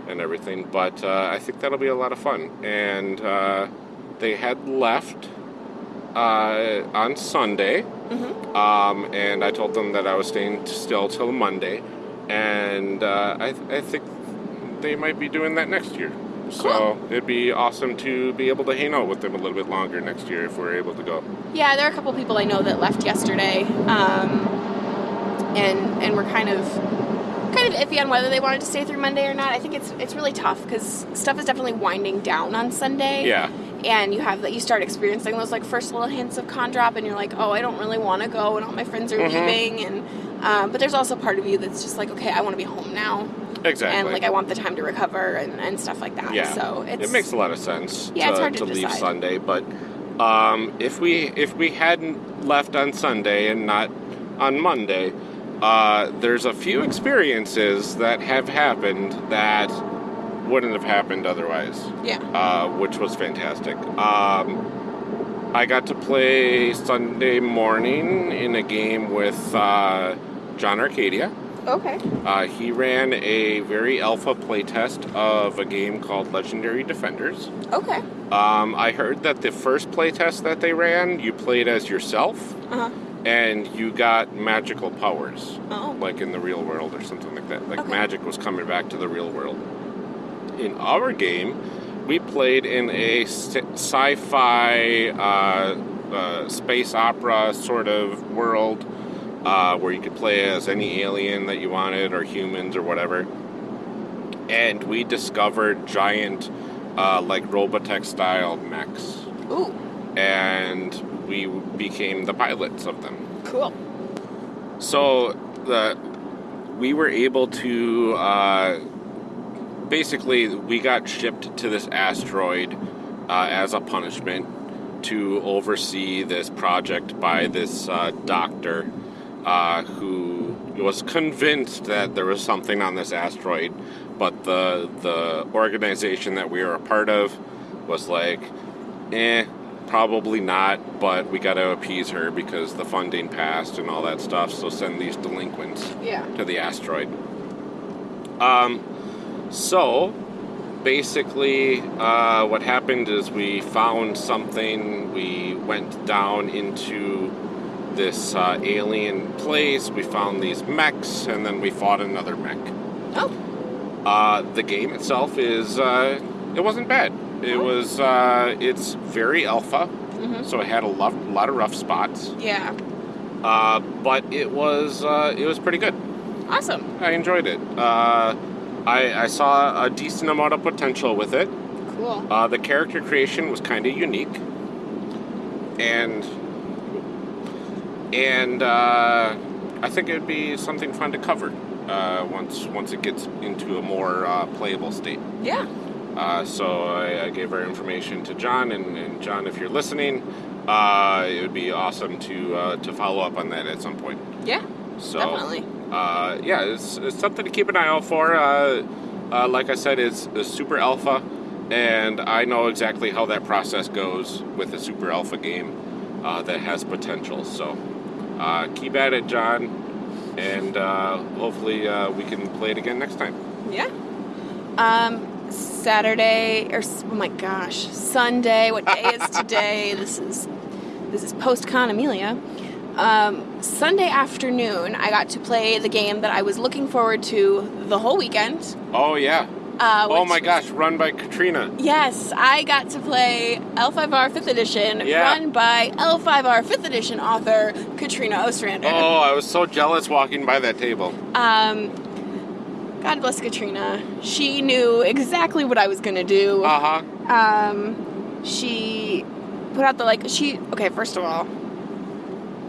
and everything. But uh, I think that'll be a lot of fun. And uh, they had left uh, on Sunday, Mm-hmm. um, and I told them that I was staying still till Monday, and uh, I, I think they might be doing that next year. So it'd be awesome to be able to hang out with them a little bit longer next year if we're able to go. Yeah, there are a couple people I know that left yesterday, um, and and we're kind of kind of iffy on whether they wanted to stay through Monday or not. I think it's it's really tough because stuff is definitely winding down on Sunday. Yeah. And you have that you start experiencing those like first little hints of con drop, and you're like, oh, I don't really want to go, and all my friends are Mhm. leaving, and um, but there's also part of you that's just like, okay, I want to be home now, Exactly. and like I want the time to recover and, and stuff like that. Yeah. So it's it makes a lot of sense Yeah, to, it's hard to leave. Sunday, but um, if we if we hadn't left on Sunday and not on Monday, uh, there's a few experiences that have happened that wouldn't have happened otherwise, yeah. uh, which was fantastic. Um, I got to play Sunday morning in a game with uh, John Arcadian. Okay. Uh, he ran a very alpha playtest of a game called Legendary Defenders. Okay. Um, I heard that the first playtest that they ran, you played as yourself Uh huh. and you got magical powers, Oh. like in the real world or something like that. Like Okay. magic was coming back to the real world. In our game, we played in a sci- sci-fi uh, uh, space opera sort of world uh, where you could play as any alien that you wanted or humans or whatever. And we discovered giant, uh, like Robotech style mechs. Ooh. And we became the pilots of them. Cool. So the we were able to uh, basically we got shipped to this asteroid uh, as a punishment to oversee this project by this uh, doctor uh, who was convinced that there was something on this asteroid, but the the organization that we were a part of was like, eh, probably not, but we got to appease her because the funding passed and all that stuff. So send these delinquents Yeah. to the asteroid. Um, so basically, uh, what happened is we found something. We went down into this uh, alien place. We found these mechs, and then we fought another mech. Oh. Uh, the game itself is uh, it wasn't bad. It Oh. was uh, it's very alpha, Mhm. so it had a lot, lot of rough spots. Yeah. Uh, but it was uh, it was pretty good. Awesome. I enjoyed it. I, I saw a decent amount of potential with it. Cool. Uh, the character creation was kind of unique, and and uh, I think it would be something fun to cover uh, once once it gets into a more uh, playable state. Yeah. Uh, so I, I gave our information to John, and, and John, if you're listening, uh, it would be awesome to uh, to follow up on that at some point. Yeah. So Definitely. uh, yeah, it's, it's something to keep an eye out for. Uh, uh, like I said, it's a super alpha, and I know exactly how that process goes with a super alpha game uh, that has potential. So uh, keep at it, John, and uh, hopefully uh, we can play it again next time. Yeah. Um, Saturday or oh my gosh, Sunday. What day is today? this is this is post con Amelia. Um, Sunday afternoon, I got to play the game that I was looking forward to the whole weekend. Oh yeah! Uh, oh my gosh! Run by Katrina. Yes, I got to play L5R 5th edition, Yeah. run by L5R 5th edition author Katrina Ostrander. Oh, I was so jealous walking by that table. Um, God bless Katrina. She knew exactly what I was gonna do. Uh huh. Um, she put out the like she okay. First of all,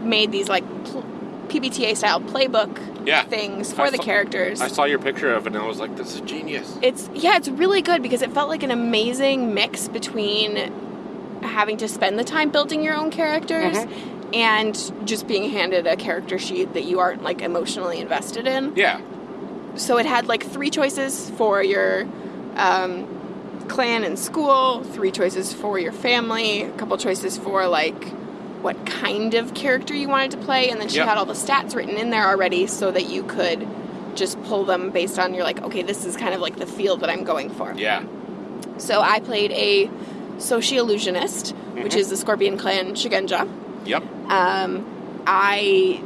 made these like pl- PBTA style playbook Yeah. things for I the saw- characters. I saw your picture of it and I was like, this is genius. It's yeah, it's really good because it felt like an amazing mix between having to spend the time building your own characters Mm-hmm. and just being handed a character sheet that you aren't like emotionally invested in. Yeah. So it had like three choices for your um, clan and school, three choices for your family, a couple choices for like what kind of character you wanted to play, and then she Yep. had all the stats written in there already so that you could just pull them based on your like, okay, this is kind of like the field that I'm going for. Yeah. So I played a Soshi illusionist, which Mhm. is the Scorpion Clan Shugenja. Yep. Um, I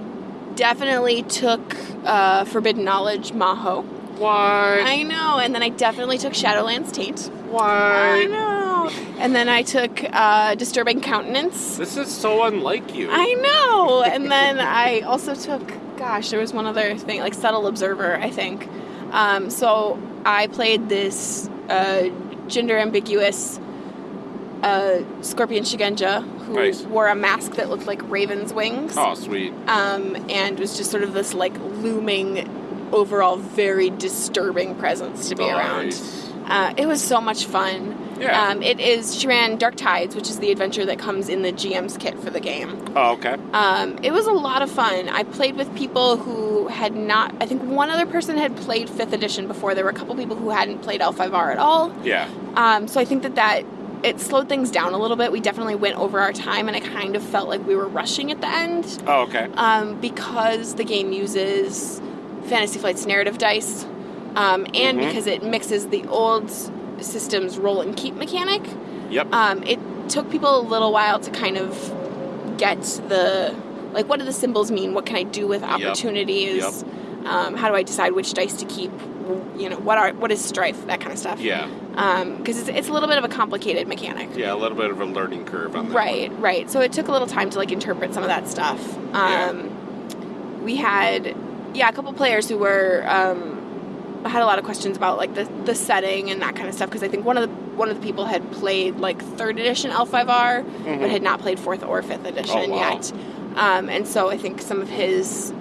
definitely took uh, Forbidden Knowledge Maho. What? I know, and then I definitely took Shadowlands Taint. Why? I know. And then I took uh, Disturbing Countenance. This is so unlike you. I know. And then I also took, gosh, there was one other thing, like Subtle Observer, I think. Um, so I played this uh, gender ambiguous uh, Scorpion Shugenja who Nice. wore a mask that looked like raven's wings. oh, sweet. um, and was just sort of this like looming, overall very disturbing presence to be around. Uh, it was so much fun. Yeah. Um, it is she ran Dark Tides, which is the adventure that comes in the GM's kit for the game. Oh, okay. Um, it was a lot of fun. I played with people who had not. I think one other person had played Fifth Edition before. There were a couple people who hadn't played L5R at all. Yeah. Um, so I think that that it slowed things down a little bit. We definitely went over our time, and I kind of felt like we were rushing at the end Oh, okay. um, because the game uses Fantasy Flight's narrative dice, um, and Mhm. because it mixes the old system's roll and keep mechanic. Yep. Um, it took people a little while to kind of get the like, what do the symbols mean? What can I do with opportunities? Um, how do I decide which dice to keep? You know, what are what is strife? That kind of stuff. yeah. Because it's, it's a little bit of a complicated mechanic. Yeah, a little bit of a learning curve on that. Right, right. So it took a little time to like interpret some of that stuff. Um, We had, yeah, a couple players who were um, had a lot of questions about like the, the setting and that kind of stuff because I think one of the one of the people had played like third edition L5R Mhm. but had not played fourth or fifth edition Oh, wow. yet. Um, and so I think some of his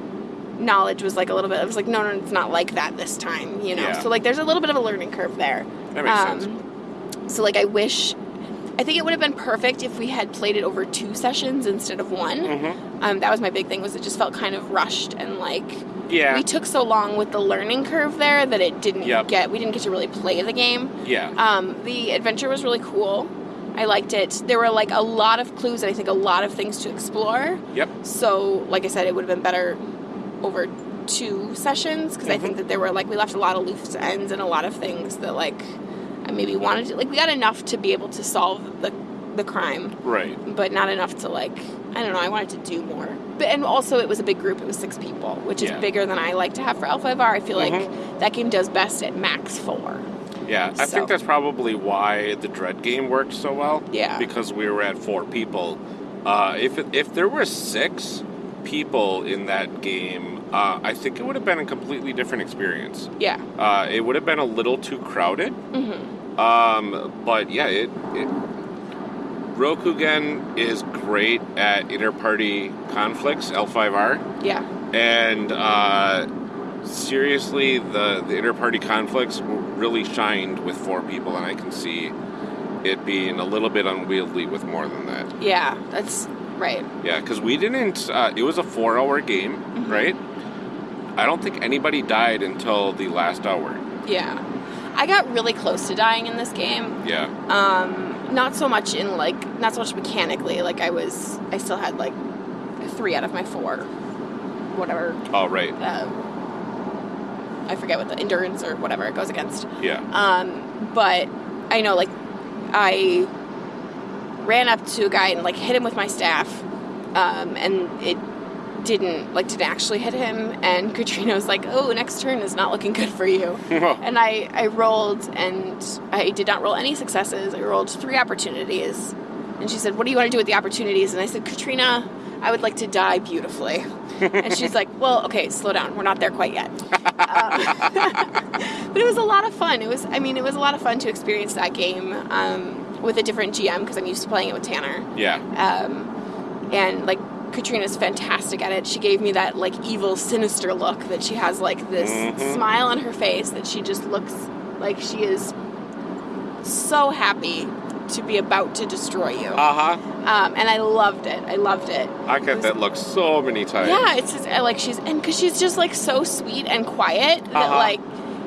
knowledge was like a little bit. It was like, no, no, it's not like that this time. You know. Yeah. So like, there's a little bit of a learning curve there. That makes Um, sense. So like I wish I think it would have been perfect if we had played it over two sessions instead of one. Mm-hmm. Um, that was my big thing was it just felt kind of rushed and like Yeah. we took so long with the learning curve there that it didn't Yep. get we didn't get to really play the game. yeah. Um, the adventure was really cool. I liked it. There were like a lot of clues and I think a lot of things to explore. Yep. So, like I said, it would have been better over two sessions because I Mhm. think that there were like we left a lot of loose ends and a lot of things that like I maybe wanted to like we got enough to be able to solve the the crime, Right. but not enough to like I don't know. I wanted to do more, but and also it was a big group. It was six people, which is Yeah. bigger than I like to have for L5R. I feel Mhm. like that game does best at max four. Yeah, I So- think that's probably why the Dread game worked so well. Yeah. Because we were at four people. Uh, if it, if there were six people in that game, uh, I think it would have been a completely different experience. Yeah. Uh, it would have been a little too crowded. hmm Um, but yeah, it, it Rokugan is great at inter-party conflicts, L5R, Yeah. and uh, seriously, the the inter-party conflicts really shined with four people, and I can see it being a little bit unwieldy with more than that. Yeah. That's right. Yeah, because we didn't. Uh, it was a four-hour game, Mhm. right? I don't think anybody died until the last hour. Yeah. I got really close to dying in this game. Yeah. Um, not so much in like, not so much mechanically. Like I was, I still had like three out of my four, whatever. Oh, right. Uh, I forget what the endurance or whatever it goes against. Yeah. Um, but I know like I ran up to a guy and like hit him with my staff, um, and it didn't like didn't actually hit him. And Katrina was like, "Oh, next turn is not looking good for you." And I, I rolled and I did not roll any successes. I rolled three opportunities. And she said, What do you want to do with the opportunities? And I said, Katrina, I would like to die beautifully. and she's like, well, okay, slow down. We're not there quite yet. Um, but it was a lot of fun. It was, I mean, it was a lot of fun to experience that game um, with a different GM because I'm used to playing it with Tanner. Yeah. Um, and like Katrina's fantastic at it. She gave me that like evil, sinister look that she has like this Mhm. smile on her face that she just looks like she is so happy to be about to destroy you. Uh huh. Um, and I loved it. I loved it. I get that look so many times. Yeah, it's just, like she's and because she's just like so sweet and quiet that Uh-huh. like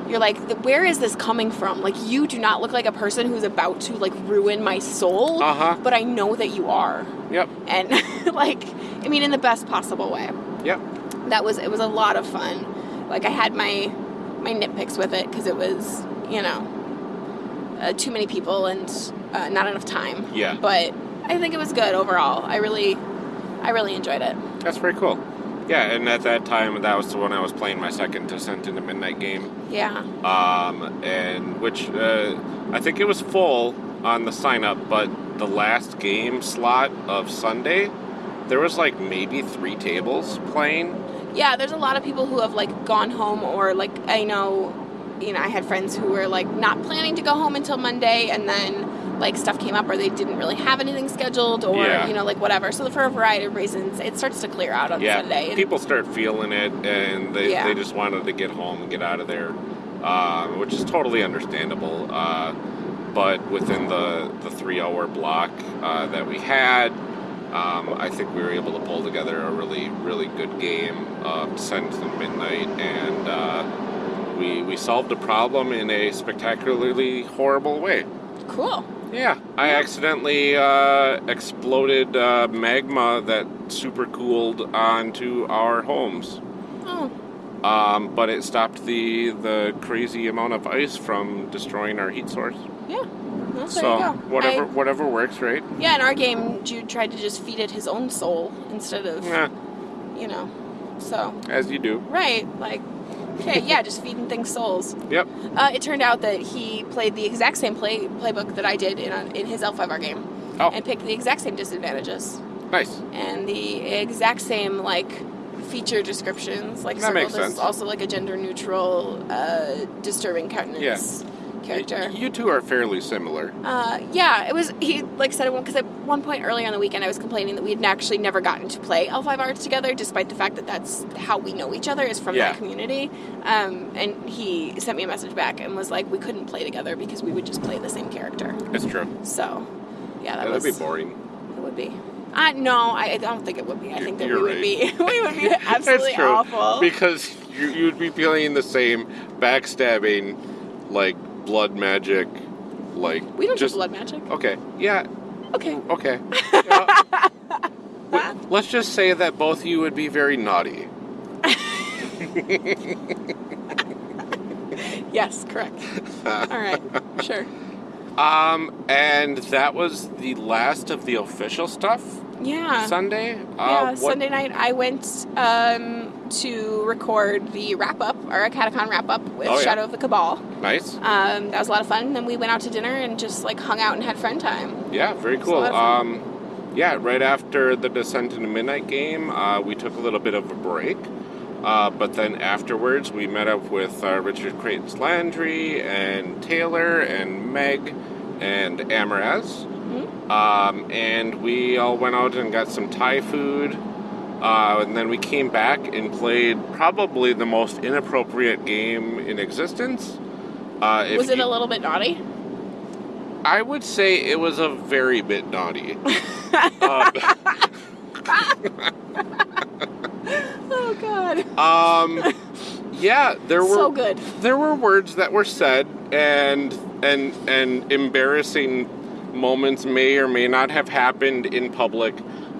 you're like, where is this coming from? Like you do not look like a person who's about to like ruin my soul, Uh huh. but I know that you are, Yep. and like I mean in the best possible way. Yep. That was it was a lot of fun. Like I had my my nitpicks with it because it was you know uh, too many people and uh, not enough time. Yeah. But I think it was good overall. I really I really enjoyed it. That's very cool. Yeah, and at that time, that was the one I was playing my second Descent into Midnight game. Yeah. um, and which uh, I think it was full on the sign up, but the last game slot of Sunday, there was like maybe three tables playing. Yeah, there's a lot of people who have like gone home or like I know you know, I had friends who were like not planning to go home until Monday and then like stuff came up or they didn't really have anything scheduled or Yeah. you know like whatever. So for a variety of reasons, it starts to clear out on yeah, Sunday. People start feeling it, and they, Yeah. they just wanted to get home and get out of there, um, which is totally understandable. Uh, but within the, the three hour block uh, that we had, um, I think we were able to pull together a really, really good game of Descent into Midnight, and uh, we, we solved a problem in a spectacularly horrible way. cool. Yeah, I accidentally uh, exploded uh, magma that super cooled onto our homes. Oh, Um, but it stopped the the crazy amount of ice from destroying our heat source. yeah. Well, so whatever I- whatever works, right? yeah, in our game, Jude tried to just feed it his own soul instead of, Yeah, you know, so as you do. right, like, okay, yeah, just feeding things souls. Yep. Uh, it turned out that he played the exact same play playbook that I did in, in his L5R game, Oh, and picked the exact same disadvantages nice. and the exact same like feature descriptions. Like That Circle makes sense. also like a gender neutral, uh, disturbing countenance character. You two are fairly similar. Uh, yeah, it was. He like said it because at one point earlier on the weekend, I was complaining that we had actually never gotten to play L5R together, despite the fact that that's how we know each other is from Yeah. that community. Um, and he sent me a message back and was like, "We couldn't play together because we would just play the same character." It's true. So, yeah, that That'd be boring. it would be. Uh, no, I, I don't think it would be. I think that we You're would right. be we would be absolutely It's true. awful. Because you, you'd be feeling the same backstabbing, like blood magic, like we don't just do blood magic. okay. Yeah, Okay. Okay. Yeah. Let's just say that both of you would be very naughty. Yes, correct. All right. Sure. Um, and that was the last of the official stuff. Yeah. Sunday. yeah. Uh, what- Sunday night, I went um, to record the wrap up, our Acadecon wrap up with Oh, yeah. Shadow of the Cabal. Nice. Um, that was a lot of fun. Then we went out to dinner and just like hung out and had friend time. Yeah, very cool. lot of fun. Um, yeah, right after the Descent into Midnight game, uh, we took a little bit of a break. Uh, but then afterwards, we met up with uh, Richard Creighton's Landry and Taylor and Meg and Amaraz. Mhm. Um, and we all went out and got some Thai food. Uh, and then we came back and played probably the most inappropriate game in existence. Uh, if Was it you- a little bit naughty? I would say it was a very bit naughty. um, Oh God. um, yeah, there were So good. there were words that were said, and and and embarrassing moments may or may not have happened in public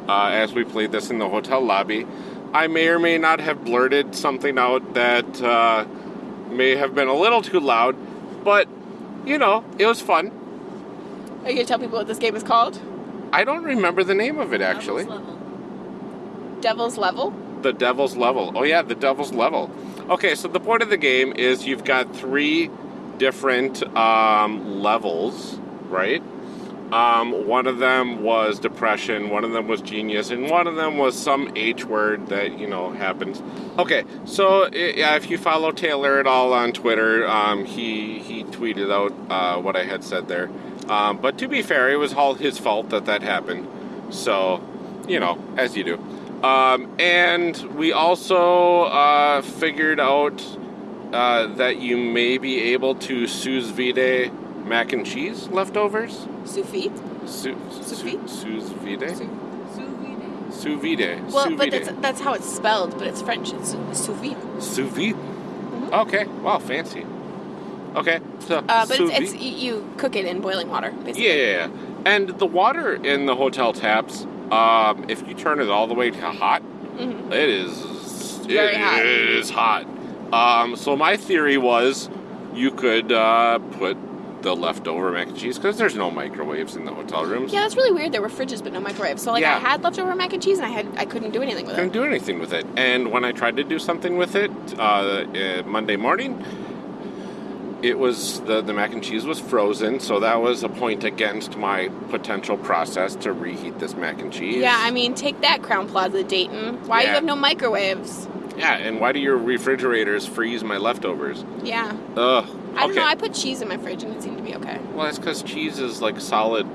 uh, as we played this in the hotel lobby. I may or may not have blurted something out that uh, may have been a little too loud, but you know, it was fun. Are you gonna tell people what this game is called? I don't remember the name of it actually. Devil's level. Devil's Level. The Devil's Level. Oh yeah, the Devil's Level. Okay, so the point of the game is you've got three different um, levels, right? Um, one of them was depression, one of them was genius, and one of them was some H word that, you know, happens. Okay, so yeah, if you follow Taylor at all on Twitter, um, he, he tweeted out uh, what I had said there. Um, but to be fair, it was all his fault that that happened. So, you know, as you do. Um, and we also uh, figured out uh, that you may be able to sous vide mac and cheese leftovers. Sous vide. Sous vide? Sous vide? Sous vide. Well, but that's, that's how it's spelled, but it's French. It's sous vide. Sous vide? Okay, wow, fancy. Okay, so Mm-hmm. Uh, but it's, it's you cook it in boiling water, basically. Yeah, yeah, yeah. And the water in the hotel taps, um, if you turn it all the way to hot, Mhm. it is Very hot. is hot. Um, so my theory was you could uh, put the leftover mac and cheese because there's no microwaves in the hotel rooms. Yeah, that's really weird. There were fridges but no microwaves. So like Yeah. I had leftover mac and cheese and I had I couldn't do anything with it. couldn't do anything with it. And when I tried to do something with it uh, uh, Monday morning, it was the the mac and cheese was frozen, so that was a point against my potential process to reheat this mac and cheese. Yeah, I mean, take that Crowne Plaza Dayton. Why you have no microwaves? Yeah. And why do your refrigerators freeze my leftovers? Yeah. Ugh. I don't okay. know. I put cheese in my fridge and it seemed to be okay. well, that's because cheese is like solid.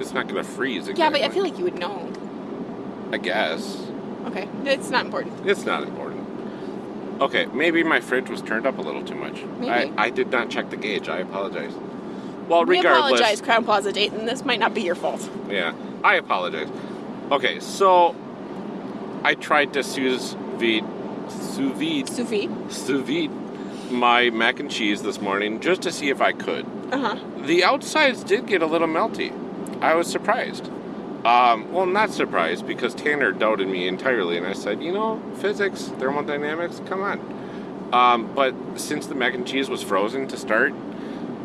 It's not gonna freeze. Exactly. Yeah, but I feel like you would know. I guess Okay, it's not important. it's not important. Okay, maybe my fridge was turned up a little too much. Maybe. I, I did not check the gauge. I apologize. Well, We regardless. apologize, Crowne Plaza Dayton. This might not be your fault. Yeah, I apologize. Okay, so I tried to sous vide, sous vide, Sous vide. sous vide my mac and cheese this morning just to see if I could. Uh huh. The outsides did get a little melty. I was surprised. Um, well, not surprised because Tanner doubted me entirely, and I said, you know, physics, thermodynamics, come on. Um, but since the mac and cheese was frozen to start,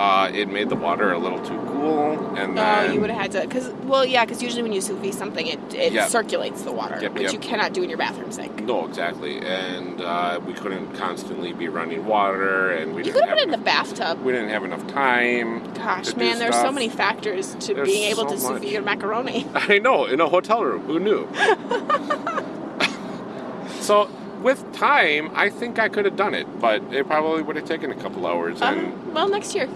uh, it made the water a little too cool, and Oh, then you would have had to, because well, yeah, because usually when you sous vide something, it, it Yep. circulates the water, Yep, which yep. you cannot do in your bathroom sink. No, exactly, and uh, we couldn't constantly be running water, and we You could have it in the bathtub. we didn't have enough time. Gosh, man, there's so many factors to There's being able so to sous vide your macaroni. I know, in a hotel room. Who knew? so, with time, I think I could have done it, but it probably would have taken a couple hours, Uh, and well, next year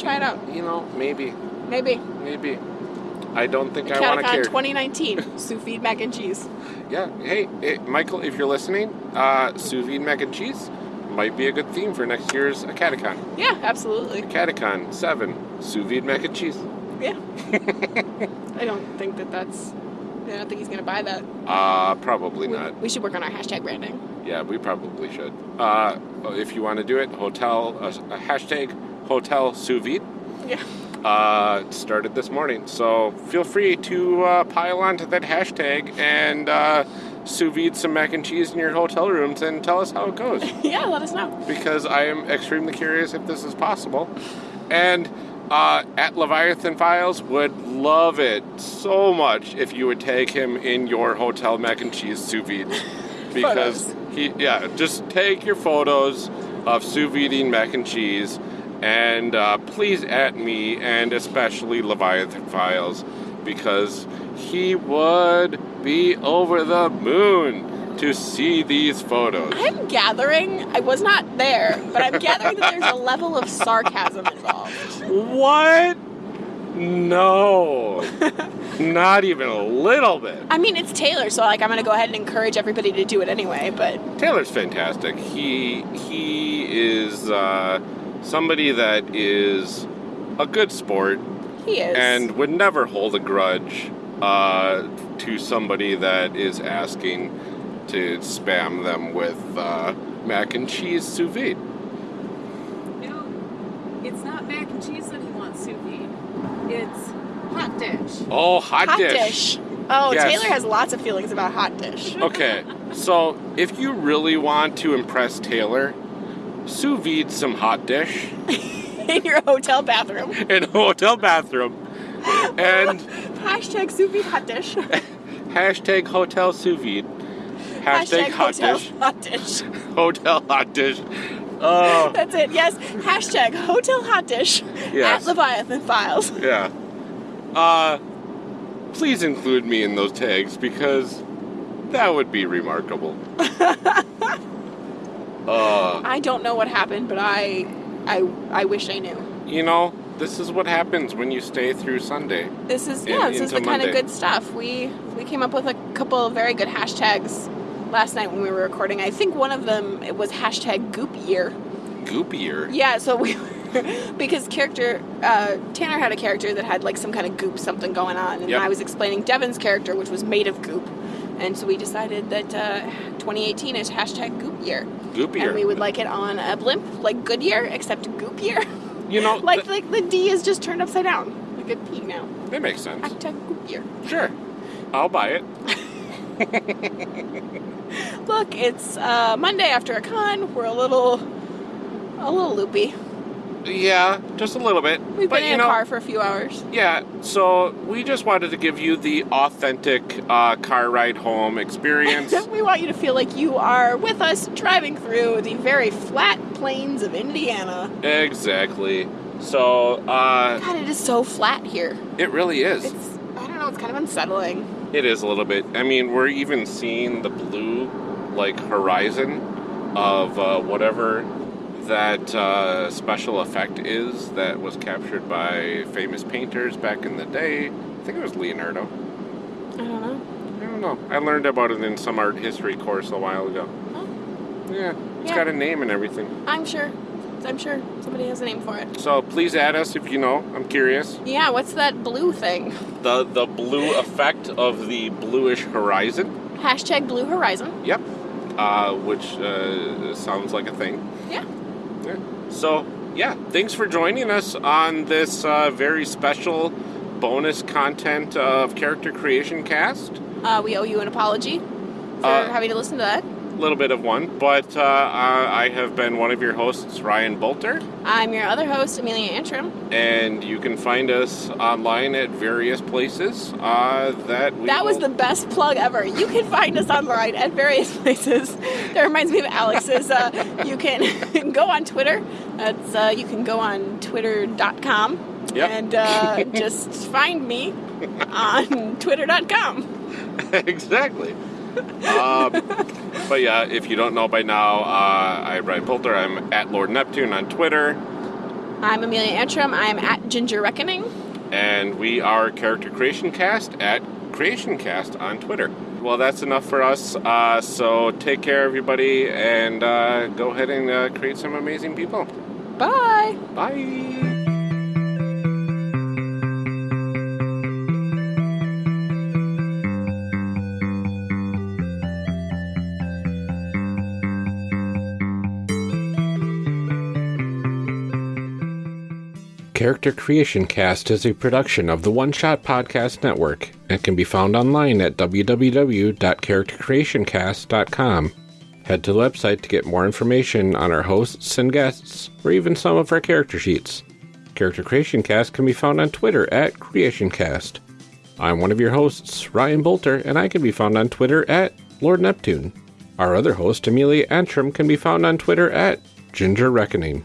try it out. you know, maybe, Maybe. maybe. I don't think I want to care. 2019 sous vide mac and cheese. Yeah, hey, eh, Michael, if you're listening, uh, sous vide mac and cheese might be a good theme for next year's Acadecon. Yeah, absolutely. Acadecon 7, sous vide mac and cheese. Yeah. I don't think that that's. I don't think he's gonna buy that. Uh, probably We, not. we should work on our hashtag branding. Yeah, we probably should. Uh, if you want to do it, hotel, a hashtag hotel sous vide. Yeah. Uh, started this morning, so feel free to uh, pile onto that hashtag and uh, sous vide some mac and cheese in your hotel rooms and tell us how it goes. Yeah, let us know. because I am extremely curious if this is possible. And uh, at Leviathan Files would love it so much if you would tag him in your hotel mac and cheese sous vide. Because Photos. he, yeah, just take your photos of sous videing mac and cheese, and uh, please at me and especially Leviathan Files, because he would be over the moon to see these photos. I'm gathering. I was not there, but I'm gathering that there's a level of sarcasm involved. What? No. Not even a little bit. I mean, it's Taylor, so like I'm gonna go ahead and encourage everybody to do it anyway. But Taylor's fantastic. He he is uh, somebody that is a good sport he is. and would never hold a grudge uh, to somebody that is asking to spam them with uh, mac and cheese sous vide. No, it's not mac and cheese that he wants sous vide. It's hot dish. Oh, hot, hot dish. dish. Oh, Yes. Taylor has lots of feelings about hot dish. Okay, so if you really want to impress Taylor, sous vide some hot dish in your hotel bathroom. in a hotel bathroom and Hashtag sous vide hot dish. hashtag hotel sous vide. Hashtag, hot hotel dish. hot dish. Hotel hot dish. Oh, That's it. Yes. Hashtag hotel hot dish Yes. at Leviathan Files. yeah. Uh, please include me in those tags because that would be remarkable. Uh, I don't know what happened, but I, I, I wish I knew. you know, this is what happens when you stay through Sunday. This is In- yeah, this is the kind of good stuff. We we came up with a couple of very good hashtags last night when we were recording. I think one of them it was hashtag Goop Year. Goopier. Yeah, so we because character uh, Tanner had a character that had like some kind of goop something going on, and Yep. I was explaining Devin's character, which was made of goop, and so we decided that uh, 2018 is hashtag Goop Year, Goopier. and we would like it on a blimp like Goodyear, except Goop Year. you know, like th- like the D is just turned upside down, like a P now. that makes sense. Goop Year. Sure. I'll buy it. Look, it's uh, Monday after a con. We're a little, a little loopy. Yeah, just a little bit. We've but been you in know, car for a few hours. Yeah, so we just wanted to give you the authentic uh, car ride home experience. we want you to feel like you are with us driving through the very flat plains of Indiana. exactly. So, uh, God, it is so flat here. it really is. It's, I don't know, it's kind of unsettling. It is a little bit. I mean, we're even seeing the blue, like, horizon of uh, whatever that uh, special effect is that was captured by famous painters back in the day. I think it was Leonardo. I don't know. I don't know. I learned about it in some art history course a while ago. Yeah, it's Yeah. got a name and everything. I'm sure. I'm sure somebody has a name for it. So please add us if you know. I'm curious. Yeah, what's that blue thing? The the blue effect of the bluish horizon. Hashtag Blue Horizon. Yep. Uh, which uh, sounds like a thing. Yeah. So yeah, thanks for joining us on this uh, very special bonus content of character creation cast. Uh, we owe you an apology for Uh, having to listen to that. A little bit of one, but uh, I I have been one of your hosts, Ryan Boelter. I'm your other host, Amelia Antrim. and you can find us online at various places uh, that we That was will- the best plug ever. You can find us online at various places. That reminds me of Alex's. Uh, you can go on Twitter. That's uh, you can go on twitter.com Yep. and uh, just find me on twitter.com. exactly um, but yeah if you don't know by now uh, i'm Ryan Boelter. i'm at lord neptune on twitter I'm Amelia Antrim. I'm at Ginger Reckoning. and we are character creation cast at creation cast on twitter well that's enough for us uh, so take care everybody and uh, go ahead and uh, create some amazing people Bye. bye Character Creation Cast is a production of the One Shot Podcast Network and can be found online at www.charactercreationcast.com. Head to the website to get more information on our hosts and guests, or even some of our character sheets. Character Creation Cast can be found on Twitter at CreationCast. I'm one of your hosts, Ryan Boelter, and I can be found on Twitter at Lord Neptune. Our other host, Amelia Antrim, can be found on Twitter at Ginger Reckoning.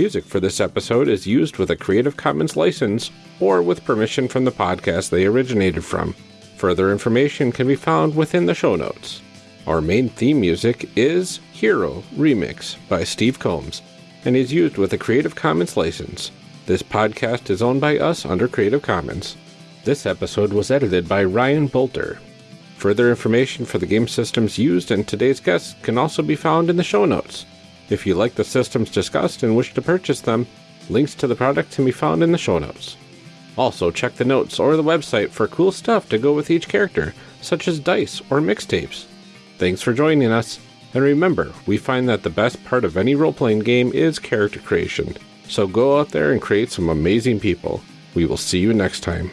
Music for this episode is used with a Creative Commons license or with permission from the podcast they originated from. Further information can be found within the show notes. Our main theme music is Hero Remix by Steve Combs and is used with a Creative Commons license. This podcast is owned by us under Creative Commons. This episode was edited by Ryan Boelter. Further information for the game systems used and today's guests can also be found in the show notes. If you like the systems discussed and wish to purchase them, links to the product can be found in the show notes. Also, check the notes or the website for cool stuff to go with each character, such as dice or mixtapes. Thanks for joining us, and remember, we find that the best part of any role playing game is character creation. So go out there and create some amazing people. We will see you next time.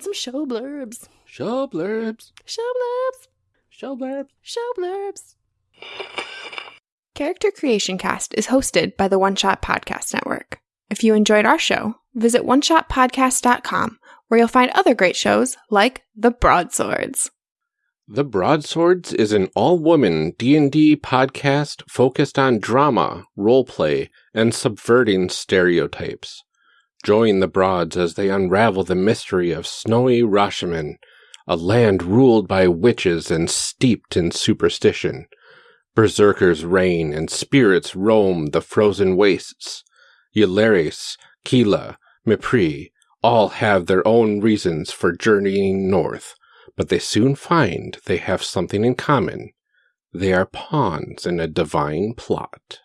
Read some show blurbs. Show blurbs. Show blurbs. Show blurbs. Show blurbs. Character Creation Cast is hosted by the One Shot Podcast Network. If you enjoyed our show, visit oneshotpodcast.com where you'll find other great shows like The Broadswords. The Broadswords is an all-woman D&D podcast focused on drama, roleplay, and subverting stereotypes. Join the Broads as they unravel the mystery of snowy Rashomon, a land ruled by witches and steeped in superstition. Berserkers reign and spirits roam the frozen wastes. Ylaris, Kila, Mipri all have their own reasons for journeying north, but they soon find they have something in common. They are pawns in a divine plot.